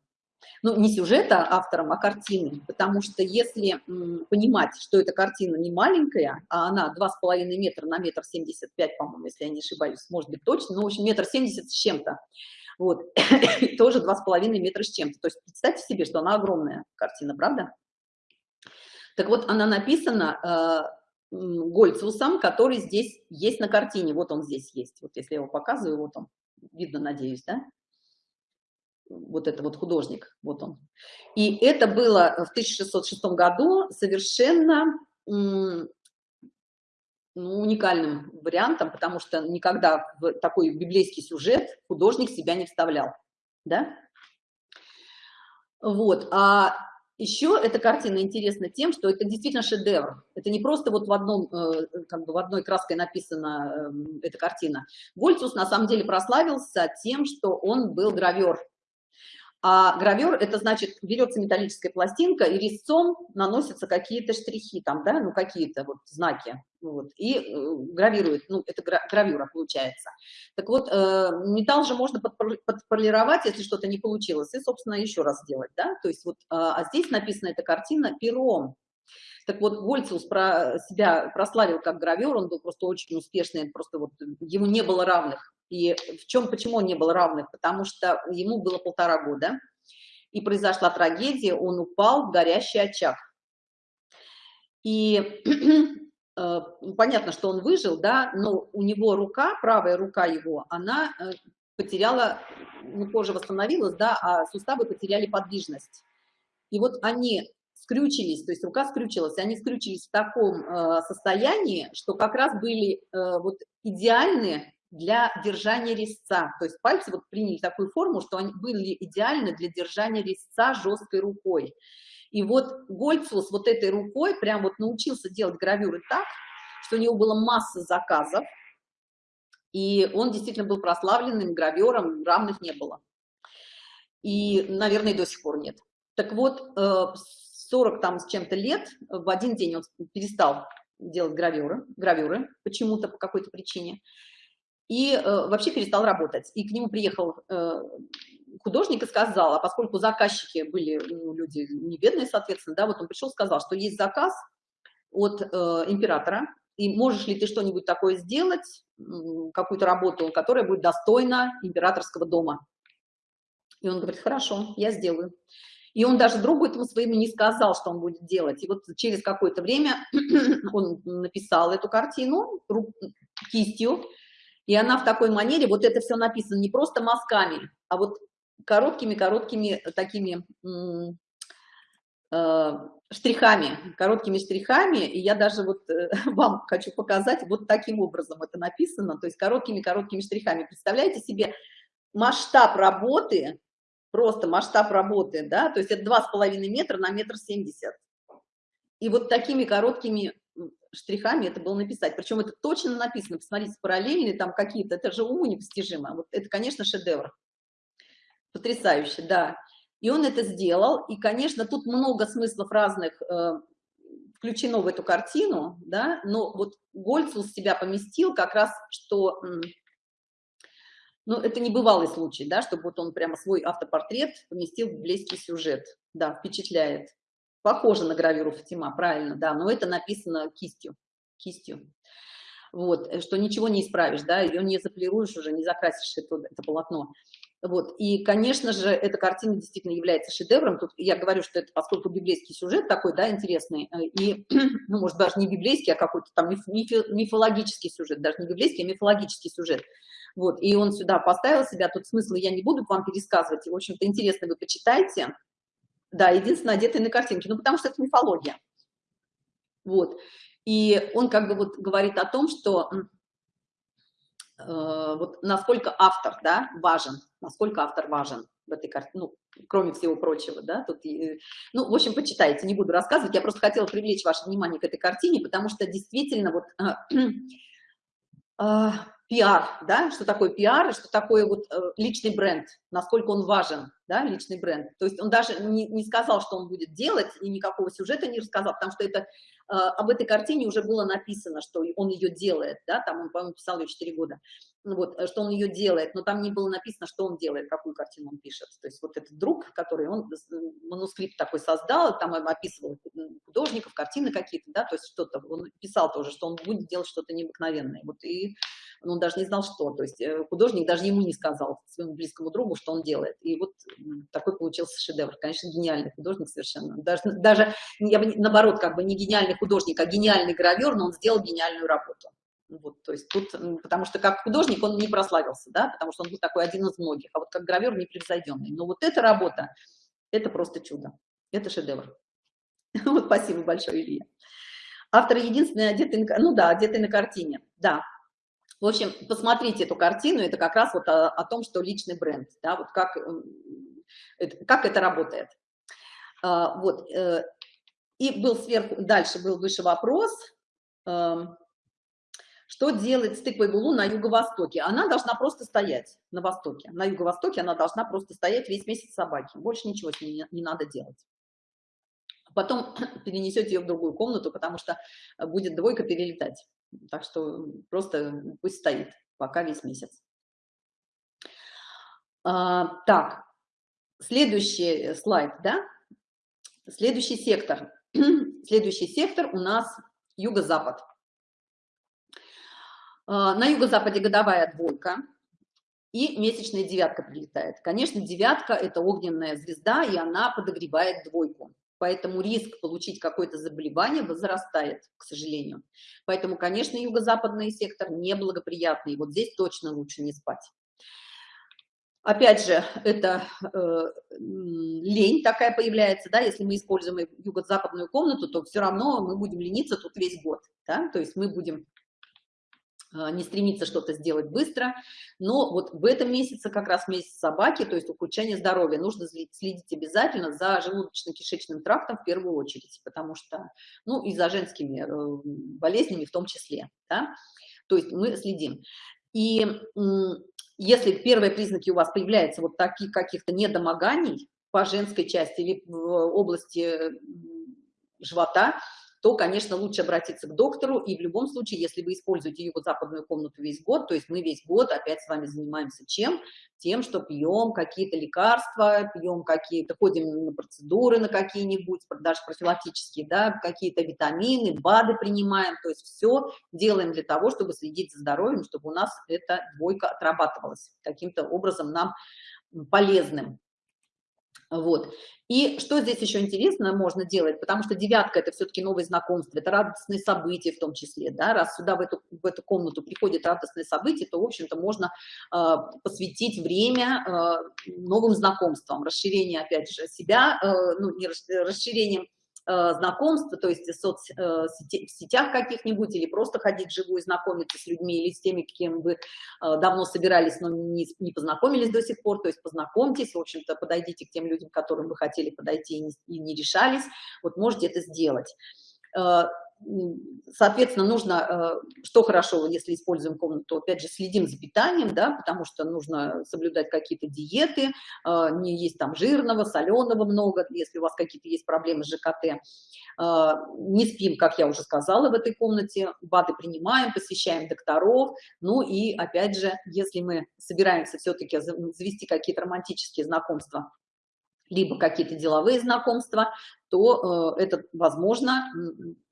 A: ну, не сюжета автором, а картины, потому что если понимать, что эта картина не маленькая, а она 2,5 метра на метр 75, по-моему, если я не ошибаюсь, может быть точно, но, в общем, метр 70 с чем-то, вот, тоже 2,5 метра с чем-то, то есть представьте себе, что она огромная картина, правда? Так вот, она написана э, Гольцусом, который здесь есть на картине, вот он здесь есть, вот если я его показываю, вот он, видно, надеюсь, да? вот это вот художник, вот он. И это было в 1606 году совершенно ну, уникальным вариантом, потому что никогда в такой библейский сюжет художник себя не вставлял, да? Вот, а еще эта картина интересна тем, что это действительно шедевр. Это не просто вот в одном, э, как бы в одной краской написана эм, эта картина. Вольцус на самом деле прославился тем, что он был гравер а гравер – это значит, берется металлическая пластинка, и резцом наносятся какие-то штрихи, там, да, ну, какие-то вот знаки, вот, и э, гравирует, ну, это гравюра получается. Так вот, э, металл же можно подполировать, если что-то не получилось, и, собственно, еще раз сделать, да, то есть вот, э, а здесь написана эта картина пером, так вот, Вольциус про себя прославил как гравер, он был просто очень успешный, просто вот ему не было равных. И в чем, почему он не был равных? Потому что ему было полтора года, и произошла трагедия, он упал в горящий очаг. И э, понятно, что он выжил, да, но у него рука, правая рука его, она э, потеряла, ну, кожа восстановилась, да, а суставы потеряли подвижность. И вот они скрючились, то есть рука скрючилась, они скрючились в таком э, состоянии, что как раз были э, вот идеальны для держания резца. То есть пальцы вот приняли такую форму, что они были идеальны для держания резца жесткой рукой. И вот Гольцус вот этой рукой прям вот научился делать гравюры так, что у него была масса заказов, и он действительно был прославленным гравером, равных не было. И, наверное, до сих пор нет. Так вот, э, 40 там с чем-то лет, в один день он перестал делать гравюры, гравюры почему-то, по какой-то причине, и э, вообще перестал работать. И к нему приехал э, художник и сказал, а поскольку заказчики были ну, люди не бедные, соответственно, да, вот он пришел сказал, что есть заказ от э, императора, и можешь ли ты что-нибудь такое сделать, какую-то работу, которая будет достойна императорского дома. И он говорит, хорошо, я сделаю. И он даже другу этому своему не сказал, что он будет делать. И вот через какое-то время он написал эту картину кистью, и она в такой манере, вот это все написано не просто мазками, а вот короткими-короткими такими э, штрихами, короткими штрихами, и я даже вот э, вам хочу показать, вот таким образом это написано, то есть короткими-короткими штрихами. Представляете себе масштаб работы, просто масштаб работы, да, то есть это два с половиной метра на метр семьдесят. И вот такими короткими штрихами это было написать. Причем это точно написано, посмотрите, параллельные там какие-то, это же уму непостижимо. Вот это, конечно, шедевр. Потрясающе, да. И он это сделал, и, конечно, тут много смыслов разных э, включено в эту картину, да, но вот Гольцус себя поместил как раз, что ну, это не бывалый случай, да, чтобы вот он прямо свой автопортрет поместил в близкий сюжет. Да, впечатляет. Похоже на гравюру Фатима, правильно, да, но это написано кистью, кистью. Вот, э, что ничего не исправишь, да, ее не заполируешь уже, не закрасишь это, это полотно. Вот, и, конечно же, эта картина действительно является шедевром. Тут я говорю, что это поскольку библейский сюжет такой, да, интересный, э, и, ну, может, даже не библейский, а какой-то там мифологический сюжет, даже не библейский, а мифологический сюжет. Вот, и он сюда поставил себя, тут смысла я не буду вам пересказывать, в общем-то, интересно вы почитайте. Да, единственное, одетый на картинке, ну, потому что это мифология. Вот. И он как бы вот говорит о том, что э, вот насколько автор, да, важен, насколько автор важен в этой картине, ну, кроме всего прочего, да, тут, ну, в общем, почитайте, не буду рассказывать, я просто хотела привлечь ваше внимание к этой картине, потому что действительно вот э, пиар, да, что такое пиар, что такое вот э, личный бренд, насколько он важен, да, личный бренд. То есть он даже не, не сказал, что он будет делать, и никакого сюжета не рассказал, потому что это, об этой картине уже было написано, что он ее делает, да, там он, по-моему, писал ее 4 года вот, э, что он ее делает, но там не было написано, что он делает, какую картину он пишет. То есть вот этот друг, который он манускрипт такой создал, там описывал художников, картины какие-то, да, то есть что-то, он писал тоже, что он будет делать что-то необыкновенное. Вот и он даже не знал, что. То есть э, художник даже ему не сказал, своему близкому другу, что он делает. И вот такой получился шедевр. Конечно, гениальный художник совершенно. Даже, даже я бы, наоборот, как бы не гениальный художник, а гениальный гравер, но он сделал гениальную работу. Вот, то есть тут, потому что как художник он не прославился, да, потому что он был такой один из многих, а вот как гравер непревзойденный. Но вот эта работа, это просто чудо, это шедевр. Вот, спасибо большое, Илья. Автор единственный одетый, ну да, одетый на картине, да. В общем, посмотрите эту картину, это как раз вот о, о том, что личный бренд, да, вот как, как это работает. А, вот, э, и был сверху, дальше был выше вопрос, эм, что делать с тыквой булу на юго-востоке? Она должна просто стоять на востоке. На юго-востоке она должна просто стоять весь месяц собаки. Больше ничего с ней не, не надо делать. Потом перенесете ее в другую комнату, потому что будет двойка перелетать. Так что просто пусть стоит пока весь месяц. А, так, следующий слайд, да? Следующий сектор. Следующий сектор у нас юго-запад. А, на юго-западе годовая двойка и месячная девятка прилетает. Конечно, девятка – это огненная звезда, и она подогревает двойку. Поэтому риск получить какое-то заболевание возрастает, к сожалению. Поэтому, конечно, юго-западный сектор неблагоприятный. Вот здесь точно лучше не спать. Опять же, это э, лень такая появляется, да, если мы используем юго-западную комнату, то все равно мы будем лениться тут весь год, да, то есть мы будем не стремиться что-то сделать быстро, но вот в этом месяце, как раз месяц собаки, то есть ухудшение здоровья, нужно следить обязательно за желудочно-кишечным трактом в первую очередь, потому что, ну, и за женскими э, болезнями в том числе, да, то есть мы следим. И если первые признаки у вас появляются вот таких каких-то недомоганий по женской части или в области живота, то, конечно, лучше обратиться к доктору. И в любом случае, если вы используете юго-западную комнату весь год, то есть мы весь год опять с вами занимаемся чем? Тем, что пьем какие-то лекарства, пьем какие-то, ходим на процедуры на какие-нибудь, даже профилактические, да, какие-то витамины, БАДы принимаем. То есть все делаем для того, чтобы следить за здоровьем, чтобы у нас эта двойка отрабатывалась каким-то образом нам полезным. Вот. И что здесь еще интересно можно делать, потому что девятка – это все-таки новые знакомства, это радостные события в том числе, да, раз сюда в эту, в эту комнату приходит радостные события, то, в общем-то, можно э, посвятить время э, новым знакомствам, расширение, опять же, себя, э, ну, не расширением знакомства, то есть в, соц, э, каких-нибудь, или просто ходить вживую, знакомиться с людьми, или с теми, кем вы э, давно собирались, но не, не познакомились до сих пор, то есть познакомьтесь, в общем-то, подойдите к тем людям, которым вы хотели подойти и не, и не решались, вот можете это сделать соответственно, нужно, э, что хорошо, если используем комнату, опять же, следим за питанием, да, потому что нужно соблюдать какие-то диеты, э, не есть там жирного, соленого много, если у вас какие-то есть проблемы с ЖКТ. Э, не спим, как я уже сказала, в этой комнате, БАДы принимаем, посещаем докторов, ну и, опять же, если мы собираемся все-таки завести какие-то романтические знакомства, либо какие-то деловые знакомства, то это возможно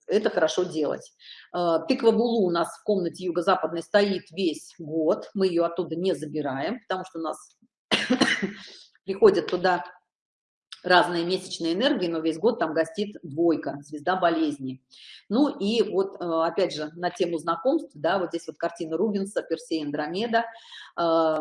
A: это хорошо делать. Э, тыква Булу у нас в комнате юго-западной стоит весь год, мы ее оттуда не забираем, потому что у нас приходят туда разные месячные энергии, но весь год там гостит двойка, звезда болезни. Ну и вот, э, опять же, на тему знакомств, да, вот здесь вот картина Рубинса, Персей Андромеда, э,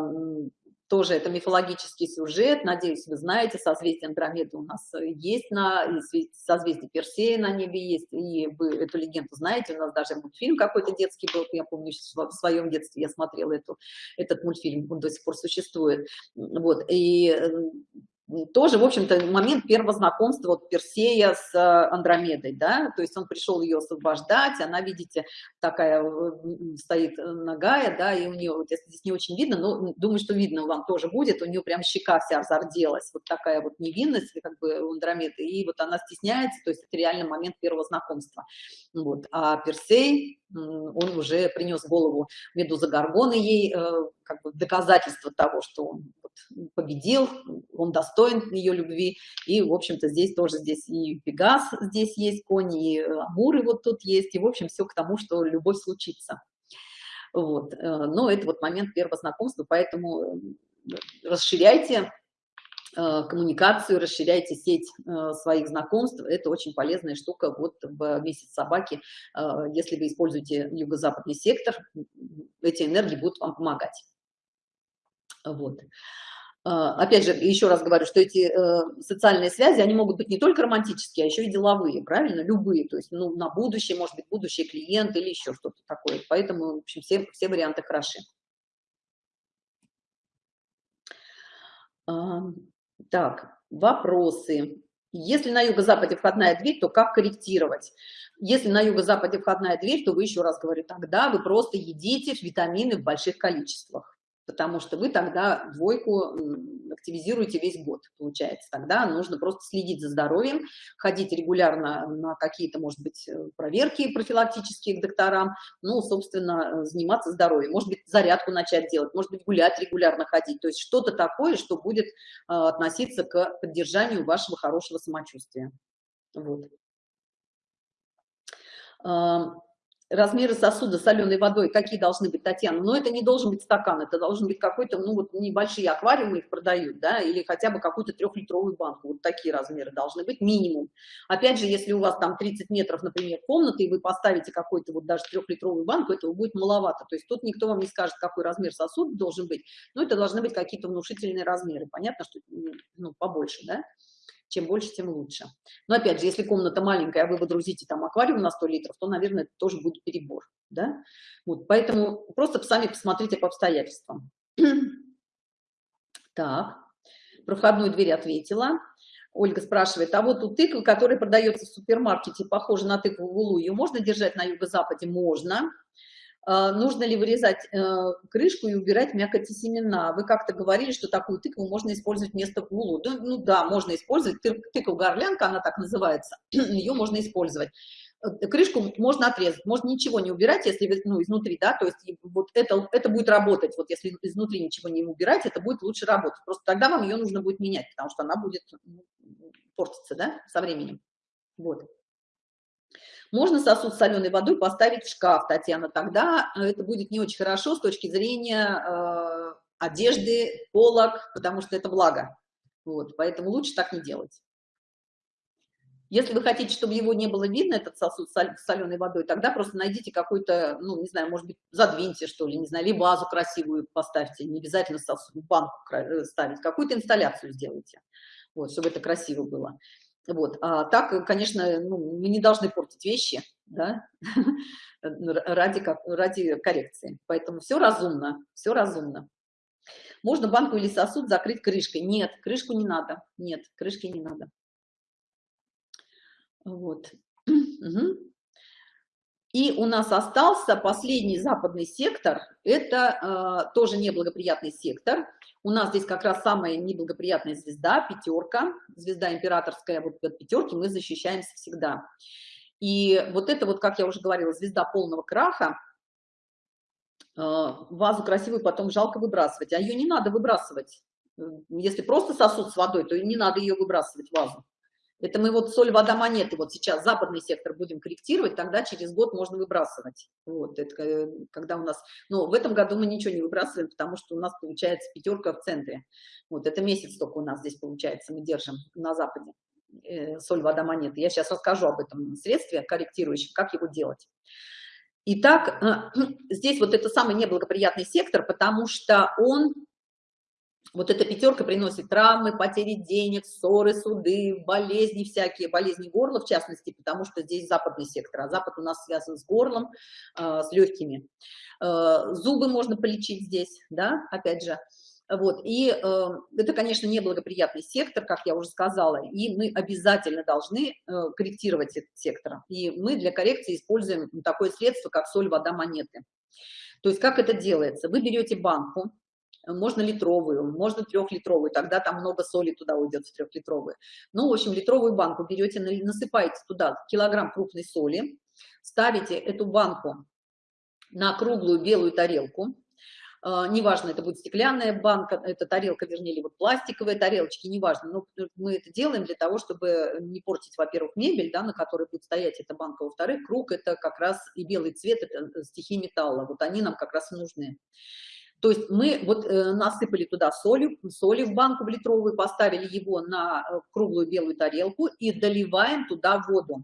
A: тоже это мифологический сюжет, надеюсь, вы знаете, созвездие Андромеды у нас есть, на, созвездие Персея на небе есть, и вы эту легенду знаете, у нас даже мультфильм какой-то детский был, я помню, в своем детстве я смотрела эту, этот мультфильм, он до сих пор существует, вот, и э, тоже, в общем-то, момент первого знакомства вот Персея с э, Андромедой, да, то есть он пришел ее освобождать, она, видите, такая стоит э, ногая, да, и у нее, вот если здесь не очень видно, но думаю, что видно вам тоже будет, у нее прям щека вся зарделась, вот такая вот невинность, как бы у Андромеды, и вот она стесняется, то есть это реально момент первого знакомства, вот, а Персей, он уже принес голову Медуза Гаргона ей, э, как бы доказательство того, что он победил, он достоин ее любви, и, в общем-то, здесь тоже здесь и Пегас здесь есть конь, и Амуры вот тут есть, и, в общем, все к тому, что любовь случится. Вот, э, но это вот момент первого знакомства, поэтому э, расширяйте Э, коммуникацию, расширяйте сеть э, своих знакомств. Это очень полезная штука вот в месяц собаки. Э, если вы используете юго-западный сектор, эти энергии будут вам помогать. Вот. Опять же, еще раз говорю, что эти социальные связи, они могут быть не только романтические, а еще и деловые, правильно? Любые, то есть ну, на будущее, может быть, будущий клиент или еще что-то такое. Поэтому, в общем, все, все варианты хороши. Так, вопросы. Если на юго-западе входная дверь, то как корректировать? Если на юго-западе входная дверь, то вы еще раз говорю, тогда вы просто едите витамины в больших количествах потому что вы тогда двойку активизируете весь год, получается. Тогда нужно просто следить за здоровьем, ходить регулярно на какие-то, может быть, э, проверки профилактические к докторам, ну, собственно, э, заниматься здоровьем. Может быть, зарядку начать делать, может быть, гулять регулярно ходить. То есть что-то такое, что будет э, относиться к поддержанию вашего хорошего самочувствия. Вот размеры сосуда соленой водой какие должны быть, Татьяна? Но это не должен быть стакан, это должен быть какой-то, ну вот небольшие аквариумы их продают, да, или хотя бы какую-то трехлитровую банку, вот такие размеры должны быть, минимум. Опять же, если у вас там 30 метров, например, комнаты, и вы поставите какой-то вот даже трехлитровую банку, этого будет маловато, то есть тут никто вам не скажет, какой размер сосуда должен быть, но это должны быть какие-то внушительные размеры, понятно, что ну, побольше, да чем больше, тем лучше. Но опять же, если комната маленькая, а вы водрузите там аквариум на 100 литров, то, наверное, это тоже будет перебор. Да? Вот, поэтому просто сами посмотрите по обстоятельствам. Так, про входную дверь ответила. Ольга спрашивает, а вот у тыквы, которая продается в супермаркете, похоже на тыкву в улу, ее можно держать на юго-западе? Можно. А, нужно ли вырезать э, крышку и убирать мякоть и семена. Вы как-то говорили, что такую тыкву можно использовать вместо гулу. Да, ну да, можно использовать. Тыква горлянка, она так называется, ее можно использовать. Э, крышку можно отрезать, можно ничего не убирать, если ну, изнутри, да, то есть вот это, это будет работать, вот если изнутри ничего не убирать, это будет лучше работать. Просто тогда вам ее нужно будет менять, потому что она будет ну, портиться, да, со временем. Вот. Можно сосуд с соленой водой поставить в шкаф, Татьяна, тогда э, это будет не очень хорошо с точки зрения э, одежды, полок, потому что это благо. Вот, поэтому лучше так не делать. Если вы хотите, чтобы его не было видно, этот сосуд с соленой водой, тогда просто найдите какой-то, ну, не знаю, может быть, задвиньте, что ли, не знаю, или вазу красивую поставьте, не обязательно сосуд, банку э, ставить, какую-то инсталляцию сделайте, вот, чтобы это красиво было. Вот. А так, конечно, ну, мы не должны портить вещи, да, ради, ради коррекции. Поэтому все разумно, все разумно. Можно банку или сосуд закрыть крышкой? Нет, крышку не надо. Нет, крышки не надо. Вот. Угу. И у нас остался последний западный сектор. Это э, тоже неблагоприятный сектор. У нас здесь как раз самая неблагоприятная звезда, пятерка, звезда императорская, вот от пятерки мы защищаемся всегда. И вот это вот, как я уже говорила, звезда полного краха, э, вазу красивую потом жалко выбрасывать, а ее не надо выбрасывать. Если просто сосуд с водой, то не надо ее выбрасывать, вазу. Это мы вот соль, вода, монеты, вот сейчас западный сектор будем корректировать, тогда через год можно выбрасывать. Вот, это э, когда у нас, но в этом году мы ничего не выбрасываем, потому что у нас получается пятерка в центре. Вот, это месяц только у нас здесь получается, мы держим на западе э, соль, вода, монеты. Я сейчас расскажу об этом средстве корректирующем, как его делать. Итак, э, здесь вот это самый неблагоприятный сектор, потому что он вот эта пятерка приносит травмы, потери денег, ссоры, суды, болезни всякие, болезни горла в частности, потому что здесь западный сектор, а запад у нас связан с горлом, э, с легкими. Э, зубы можно полечить здесь, да, опять же. Вот, и э, это, конечно, неблагоприятный сектор, как я уже сказала, и мы обязательно должны э, корректировать этот сектор. И мы для коррекции используем такое средство, как соль, вода, монеты. То есть как это делается? Вы берете банку, можно литровую, можно трехлитровую, тогда там много соли туда уйдет в трехлитровую. Ну, в общем, литровую банку берете, насыпаете туда килограмм крупной соли, ставите эту банку на круглую белую тарелку, Uh, неважно, это будет стеклянная банка, это тарелка, вернее, или вот пластиковые тарелочки, неважно, но мы это делаем для того, чтобы не портить, во-первых, мебель, да, на которой будет стоять эта банка, во-вторых, круг это как раз и белый цвет, это стихи металла, вот они нам как раз нужны. То есть мы вот э, насыпали туда соли, соли в банку в литровую, поставили его на э, круглую белую тарелку и доливаем туда воду.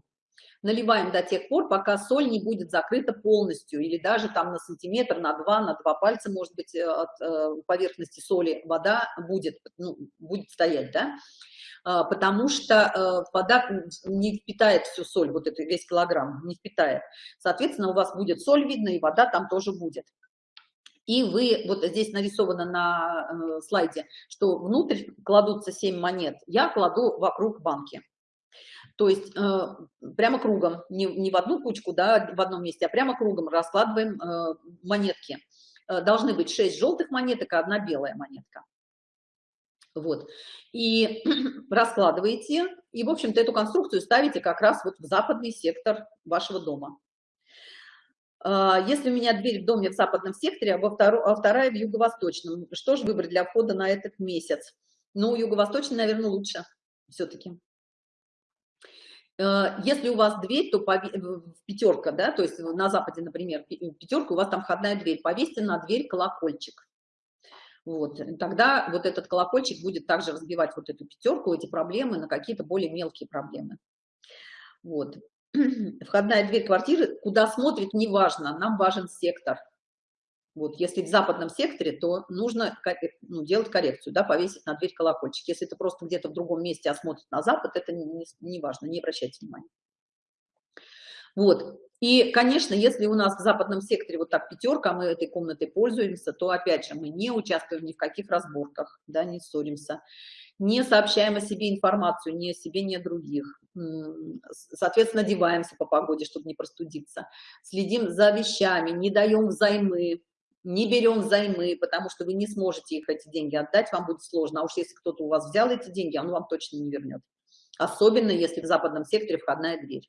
A: Наливаем до тех пор, пока соль не будет закрыта полностью, или даже там на сантиметр, на два, на два пальца, может быть, э, от э, поверхности соли вода будет, ну, будет стоять, да, а, потому что э, вода не впитает всю соль, вот это весь килограмм, не впитает. Соответственно, у вас будет соль видно, и вода там тоже будет и вы, вот здесь нарисовано на э, слайде, что внутрь кладутся 7 монет, я кладу вокруг банки. То есть э, прямо кругом, не, не в одну кучку, да, в одном месте, а прямо кругом раскладываем э, монетки. Э, должны быть 6 желтых монеток, а одна белая монетка. Вот. И раскладываете, и, в общем-то, эту конструкцию ставите как раз вот в западный сектор вашего дома. А, если у меня дверь в доме в западном секторе, а, а вторая в юго-восточном, что же выбрать для входа на этот месяц? Ну, юго-восточный, наверное, лучше все-таки. А, если у вас дверь, то пятерка, да, то есть на западе, например, пятерка, у вас там входная дверь, повесьте на дверь колокольчик. Вот, тогда вот этот колокольчик будет также разбивать вот эту пятерку, эти проблемы на какие-то более мелкие проблемы. Вот. входная дверь квартиры, куда смотрит, неважно, нам важен сектор. Вот, если в западном секторе, то нужно ну, делать коррекцию, да, повесить на дверь колокольчик. Если это просто где-то в другом месте, а на запад, это не, не не обращайте внимания. Вот, и, конечно, если у нас в западном секторе вот так пятерка, мы этой комнатой пользуемся, то, опять же, мы не участвуем ни в каких разборках, да, не ссоримся не сообщаем о себе информацию, ни о себе, ни о других. Соответственно, одеваемся по погоде, чтобы не простудиться. Следим за вещами, не даем взаймы, не берем взаймы, потому что вы не сможете их, эти деньги отдать, вам будет сложно. А уж если кто-то у вас взял эти деньги, он вам точно не вернет. Особенно, если в западном секторе входная дверь.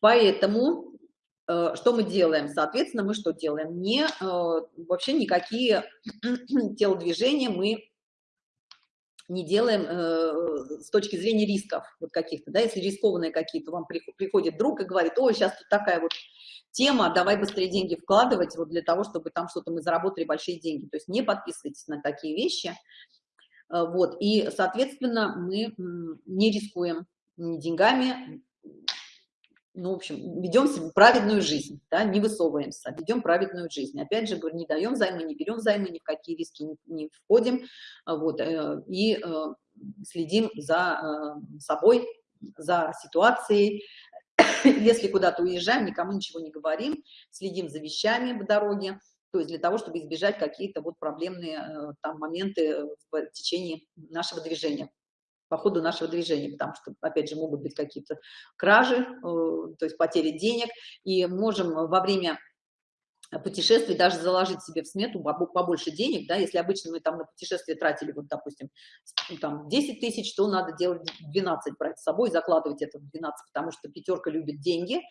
A: Поэтому э, что мы делаем? Соответственно, мы что делаем? Не, э, вообще никакие телодвижения мы не делаем э, с точки зрения рисков вот каких-то, да, если рискованные какие-то, вам приходит друг и говорит, ой, сейчас тут такая вот тема, давай быстрее деньги вкладывать вот для того, чтобы там что-то мы заработали большие деньги, то есть не подписывайтесь на такие вещи, э, вот, и, соответственно, мы не рискуем ни деньгами, ну, в общем, ведем праведную жизнь, да, не высовываемся, ведем праведную жизнь. Опять же, говорю, не даем займы, не берем займы, ни в какие риски не, не входим, вот, э, и э, следим за э, собой, за ситуацией. Если куда-то уезжаем, никому ничего не говорим, следим за вещами в дороге, то есть для того, чтобы избежать какие-то вот проблемные там моменты в течение нашего движения по ходу нашего движения, потому что, опять же, могут быть какие-то кражи, э, то есть потери денег, и можем во время путешествий даже заложить себе в смету побольше денег, да, если обычно мы там на путешествие тратили, вот, допустим, там 10 тысяч, то надо делать 12, брать с собой, закладывать это в 12, потому что пятерка любит деньги,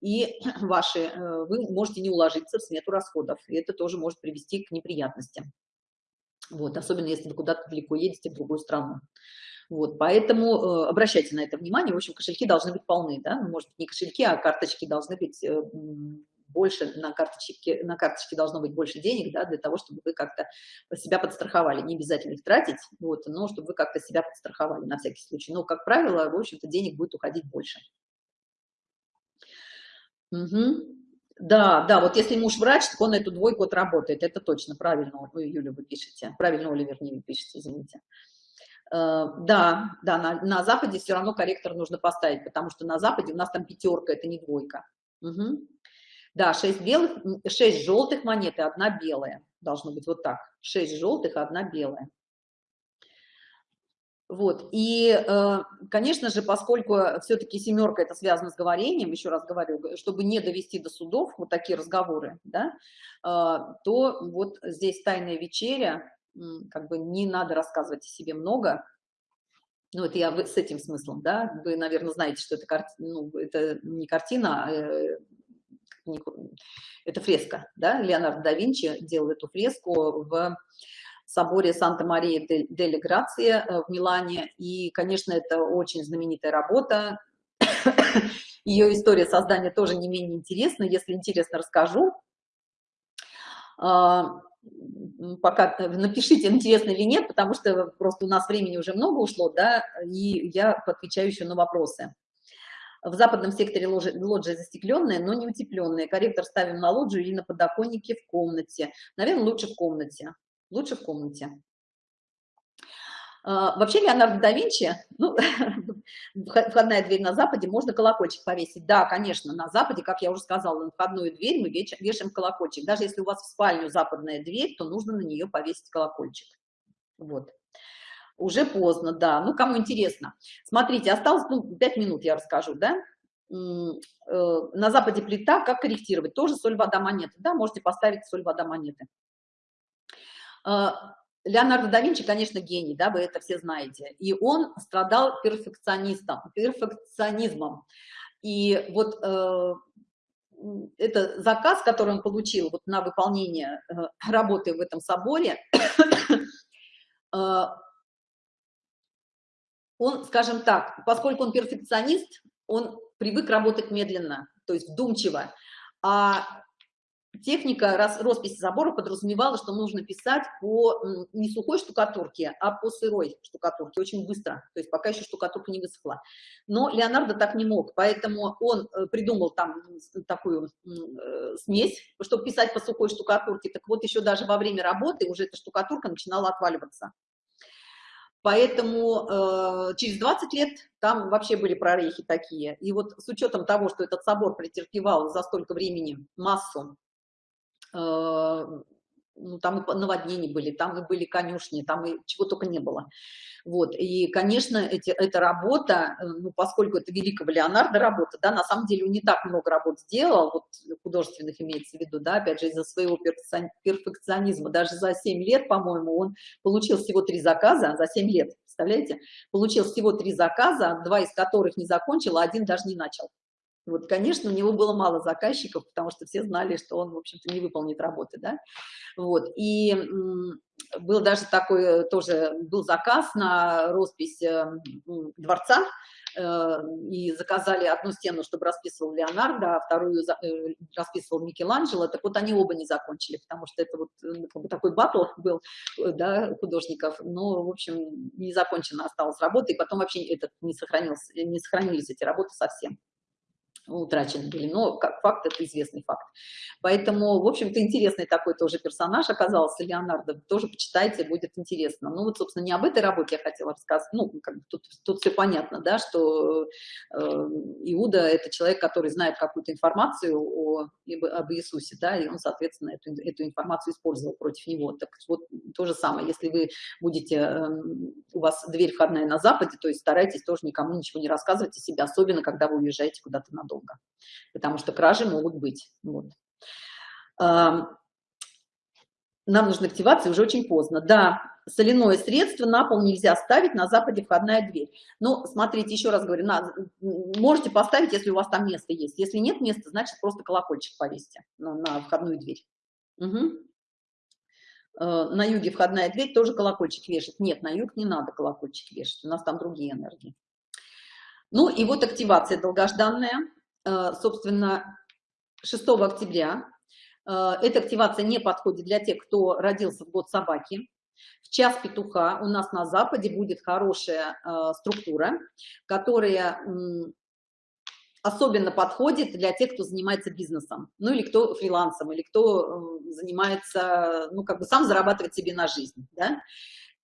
A: и ваши, э, вы можете не уложиться в смету расходов, и это тоже может привести к неприятностям. Вот, особенно если вы куда-то далеко едете в другую страну. Вот, поэтому э, обращайте на это внимание. В общем, кошельки должны быть полны, да, ну, может не кошельки, а карточки должны быть э, больше, на карточке, на карточке должно быть больше денег, да, для того, чтобы вы как-то себя подстраховали. Не обязательно их тратить, вот, но чтобы вы как-то себя подстраховали на всякий случай. Но, как правило, в общем-то, денег будет уходить больше. Угу. Да, да, вот если муж врач, то он эту двойку отработает. Это точно, правильно, вы, Юля, вы пишете. Правильно, Оля, вернее, вы пишете, извините. Э, да, да, на, на Западе все равно корректор нужно поставить, потому что на Западе у нас там пятерка, это не двойка. Угу. Да, 6 белых, 6 желтых монет и одна белая. Должно быть вот так. 6 желтых, одна белая. Вот, и, э, конечно же, поскольку все-таки семерка это связано с говорением, еще раз говорю, чтобы не довести до судов вот такие разговоры, да, э, то вот здесь тайная вечеря, как бы не надо рассказывать о себе много, ну, это я с этим смыслом, да, вы, наверное, знаете, что это, карти... ну, это не картина, а э, это фреска, да, Леонардо да Винчи делал эту фреску в соборе Санта-Мария-дель Грация э, в Милане. И, конечно, это очень знаменитая работа. Ее история создания тоже не менее интересна. Если интересно, расскажу. Пока напишите, интересно или нет, потому что просто у нас времени уже много ушло, да, и я отвечаю еще на вопросы. В западном секторе лоджия, лоджия застекленная, но не утепленная. Корректор ставим на лоджию или на подоконнике в комнате. Наверное, лучше в комнате лучше в комнате. А, вообще Леонардо да Винчи, ну, входная дверь на Западе, можно колокольчик повесить. Да, конечно, на Западе, как я уже сказала, на входную дверь мы вешаем колокольчик. Даже если у вас в спальню западная дверь, то нужно на нее повесить колокольчик. Вот. Уже поздно, да. Ну, кому интересно. Смотрите, осталось, ну, 5 минут я расскажу, да. Э, на Западе плита, как корректировать? Тоже соль, вода, монеты. Да, можете поставить соль, вода, монеты. Леонардо да Винчи, конечно, гений, да, вы это все знаете. И он страдал перфекционистом, перфекционизмом. И вот э, это заказ, который он получил вот на выполнение э, работы в этом соборе, э, он, скажем так, поскольку он перфекционист, он привык работать медленно, то есть вдумчиво. А техника раз, росписи забора подразумевала, что нужно писать по не сухой штукатурке, а по сырой штукатурке, очень быстро, то есть пока еще штукатурка не высохла. Но Леонардо так не мог, поэтому он э, придумал там такую э, смесь, чтобы писать по сухой штукатурке. Так вот, еще даже во время работы уже эта штукатурка начинала отваливаться. Поэтому э, через 20 лет там вообще были прорехи такие. И вот с учетом того, что этот собор претерпевал за столько времени массу ну, там и наводнения были, там и были конюшни, там и чего только не было. Вот, и, конечно, эти, эта работа, э, ну, поскольку это великого Леонардо работа, да, на самом деле он не так много работ сделал, вот художественных имеется в виду, да, опять же, из-за своего перфекционизма, даже за 7 лет, по-моему, он получил всего три заказа, за 7 лет, представляете, получил всего три заказа, два из которых не закончил, а один даже не начал. Вот, конечно, у него было мало заказчиков, потому что все знали, что он, в общем-то, не выполнит работы, да. Вот, и был даже такой, э, тоже был заказ на роспись э, дворца, э, и заказали одну стену, чтобы расписывал Леонардо, а вторую расписывал Микеланджело, так вот они оба не закончили, потому что это вот такой батл был, да, художников, но, в общем, не закончена осталась работа, и потом вообще этот не сохранился, не сохранились эти работы совсем утрачены были, но как факт это известный факт. Поэтому, в общем-то, интересный такой тоже персонаж оказался, Леонардо, тоже почитайте, будет интересно. Ну вот, собственно, не об этой работе я хотела рассказать, ну, как бы тут, тут все понятно, да, что э, Иуда – это человек, который знает какую-то информацию о, об Иисусе, да, и он, соответственно, эту, эту информацию использовал против него. Так вот, то же самое, если вы будете, э, у вас дверь входная на Западе, то есть старайтесь тоже никому ничего не рассказывать о себе, особенно когда вы уезжаете куда-то надолго надолго, потому что кражи могут быть. Вот. Нам нужна активация уже очень поздно. Да, соляное средство на пол нельзя ставить, на западе входная дверь. Но смотрите, еще раз говорю, на, можете поставить, если у вас там место есть. Если нет места, значит просто колокольчик повесьте на, на входную дверь. Угу. На юге входная дверь тоже колокольчик вешать. Нет, на юг не надо колокольчик вешать, у нас там другие энергии. Ну и вот активация долгожданная. Э, собственно, 6 октября. Э, эта активация не подходит для тех, кто родился в год собаки. В час петуха у нас на Западе будет хорошая э, структура, которая особенно подходит для тех, кто занимается бизнесом, ну или кто фрилансом, или кто занимается, ну как бы сам зарабатывает себе на жизнь, да?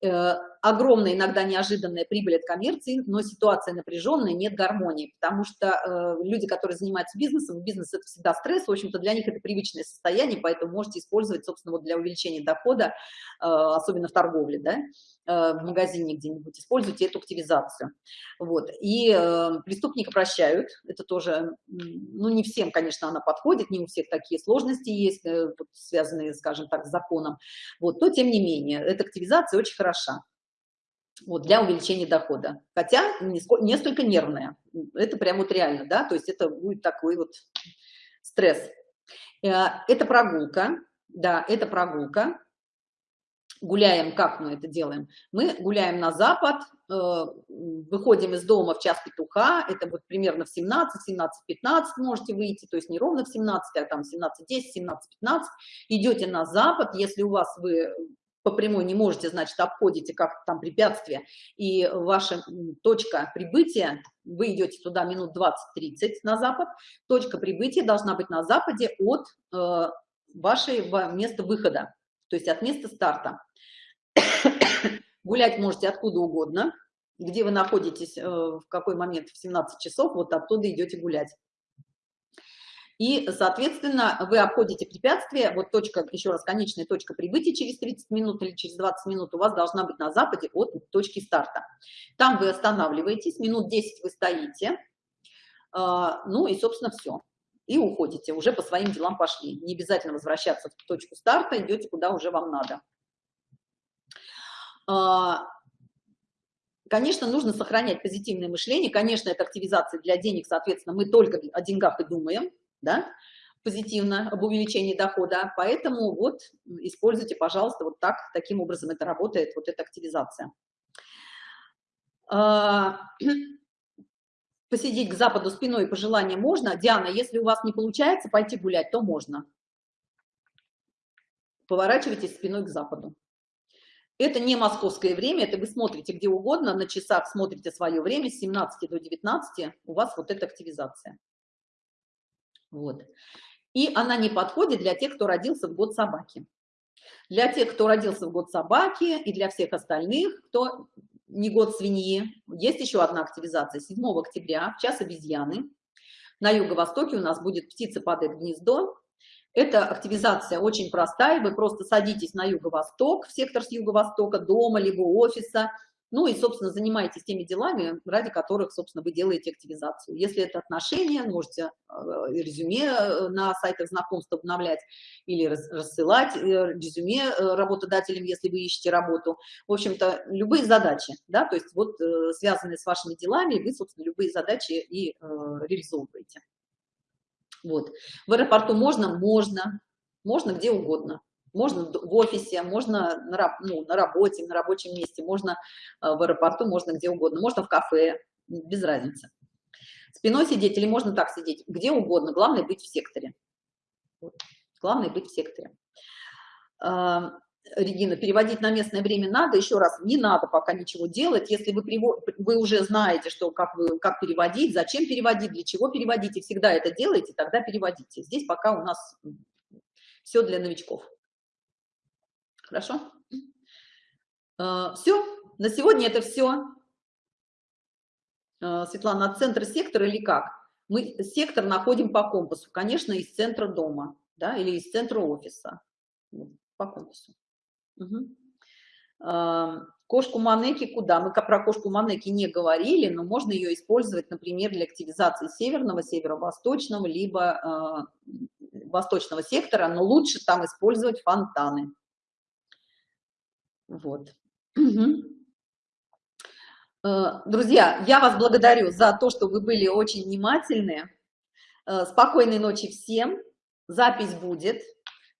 A: Э, огромная, иногда неожиданная прибыль от коммерции, но ситуация напряженная, нет гармонии, потому что э, люди, которые занимаются бизнесом, бизнес это всегда стресс, в общем-то для них это привычное состояние, поэтому можете использовать, собственно, вот для увеличения дохода, э, особенно в торговле, да, в магазине где-нибудь, используйте эту активизацию. Вот. И э, преступника прощают, это тоже, ну, не всем, конечно, она подходит, не у всех такие сложности есть, э, связанные, скажем так, с законом, вот, но тем не менее, эта активизация очень хороша. Вот, для увеличения дохода. Хотя несколько нервная. Это прям вот реально, да, то есть это будет такой вот стресс. Э, это прогулка, да, это прогулка гуляем, как мы это делаем? Мы гуляем на запад, э, выходим из дома в час петуха, это вот примерно в 17, 17, 15 можете выйти, то есть не ровно в 17, а там 17, 10, 17, 15, идете на запад, если у вас вы по прямой не можете, значит, обходите как там препятствие, и ваша точка прибытия, вы идете туда минут 20-30 на запад, точка прибытия должна быть на западе от э, вашего места выхода, то есть от места старта. Гулять можете откуда угодно, где вы находитесь, э, в какой момент, в 17 часов, вот оттуда идете гулять. И, соответственно, вы обходите препятствие, вот точка, еще раз, конечная точка прибытия через 30 минут или через 20 минут у вас должна быть на западе от точки старта. Там вы останавливаетесь, минут 10 вы стоите, а, ну и, собственно, все. И уходите, уже по своим делам пошли. Не обязательно возвращаться в точку старта, идете куда уже вам надо. А, конечно, нужно сохранять позитивное мышление. Конечно, это активизация для денег, соответственно, мы только о деньгах и думаем, да, позитивно, об увеличении дохода. Поэтому вот используйте, пожалуйста, вот так, таким образом это работает, вот эта активизация. А, посидеть к западу спиной по желанию можно. Диана, если у вас не получается пойти гулять, то можно. Поворачивайтесь спиной к западу. Это не московское время, это вы смотрите где угодно, на часах смотрите свое время, с 17 до 19 у вас вот эта активизация. Вот. И она не подходит для тех, кто родился в год собаки. Для тех, кто родился в год собаки, и для всех остальных, кто не год свиньи, есть еще одна активизация. 7 октября, в час обезьяны, на юго-востоке у нас будет птица падает в гнездо, эта активизация очень простая, вы просто садитесь на юго-восток, в сектор с юго-востока, дома, либо офиса, ну и, собственно, занимаетесь теми делами, ради которых, собственно, вы делаете активизацию. Если это отношения, можете э, резюме э, на сайтах знакомств обновлять или рассылать э, резюме работодателям, если вы ищете работу. В общем-то, любые задачи, да, то есть вот связанные с вашими делами, вы, собственно, любые задачи и реализовываете. Вот. В аэропорту можно? Можно. Можно где угодно. Можно в офисе, можно на, ну, на работе, на рабочем месте, можно э, в аэропорту, можно где угодно, можно в кафе, без разницы. Спиной сидеть или можно так сидеть, где угодно, главное быть в секторе. Главное быть в секторе. Регина, переводить на местное время надо, еще раз, не надо пока ничего делать, если вы, вы уже знаете, что как, вы, как переводить, зачем переводить, для чего переводить, и всегда это делаете, тогда переводите. Здесь пока у нас все для новичков. Хорошо? А, все, на сегодня это все. А, Светлана, от центра сектора или как? Мы сектор находим по компасу, конечно, из центра дома, да, или из центра офиса, по компасу. Угу. Кошку Манеки куда? Мы про кошку Манеки не говорили, но можно ее использовать, например, для активизации северного, северо-восточного, либо э, восточного сектора, но лучше там использовать фонтаны. Вот. Друзья, я вас благодарю за то, что вы были очень внимательны. Э, спокойной ночи всем. Запись будет.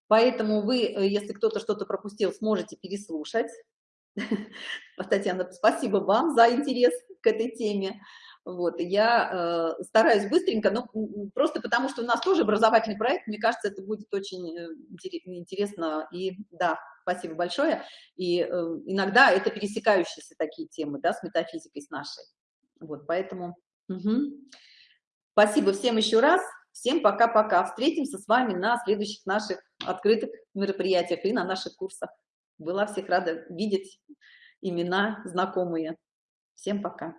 A: Поэтому вы, э, если кто-то что-то пропустил, сможете переслушать. Татьяна, спасибо вам за интерес к этой теме. Вот, я э, стараюсь быстренько, но просто потому, что у нас тоже образовательный проект, мне кажется, это будет очень э, интересно. И да, спасибо большое. И э, иногда это пересекающиеся такие темы, да, с метафизикой, с нашей. Вот, поэтому... Угу. Спасибо всем еще раз. Всем пока-пока. Встретимся с вами на следующих наших открытых мероприятиях и на наших курсах. Была всех рада видеть имена знакомые. Всем пока.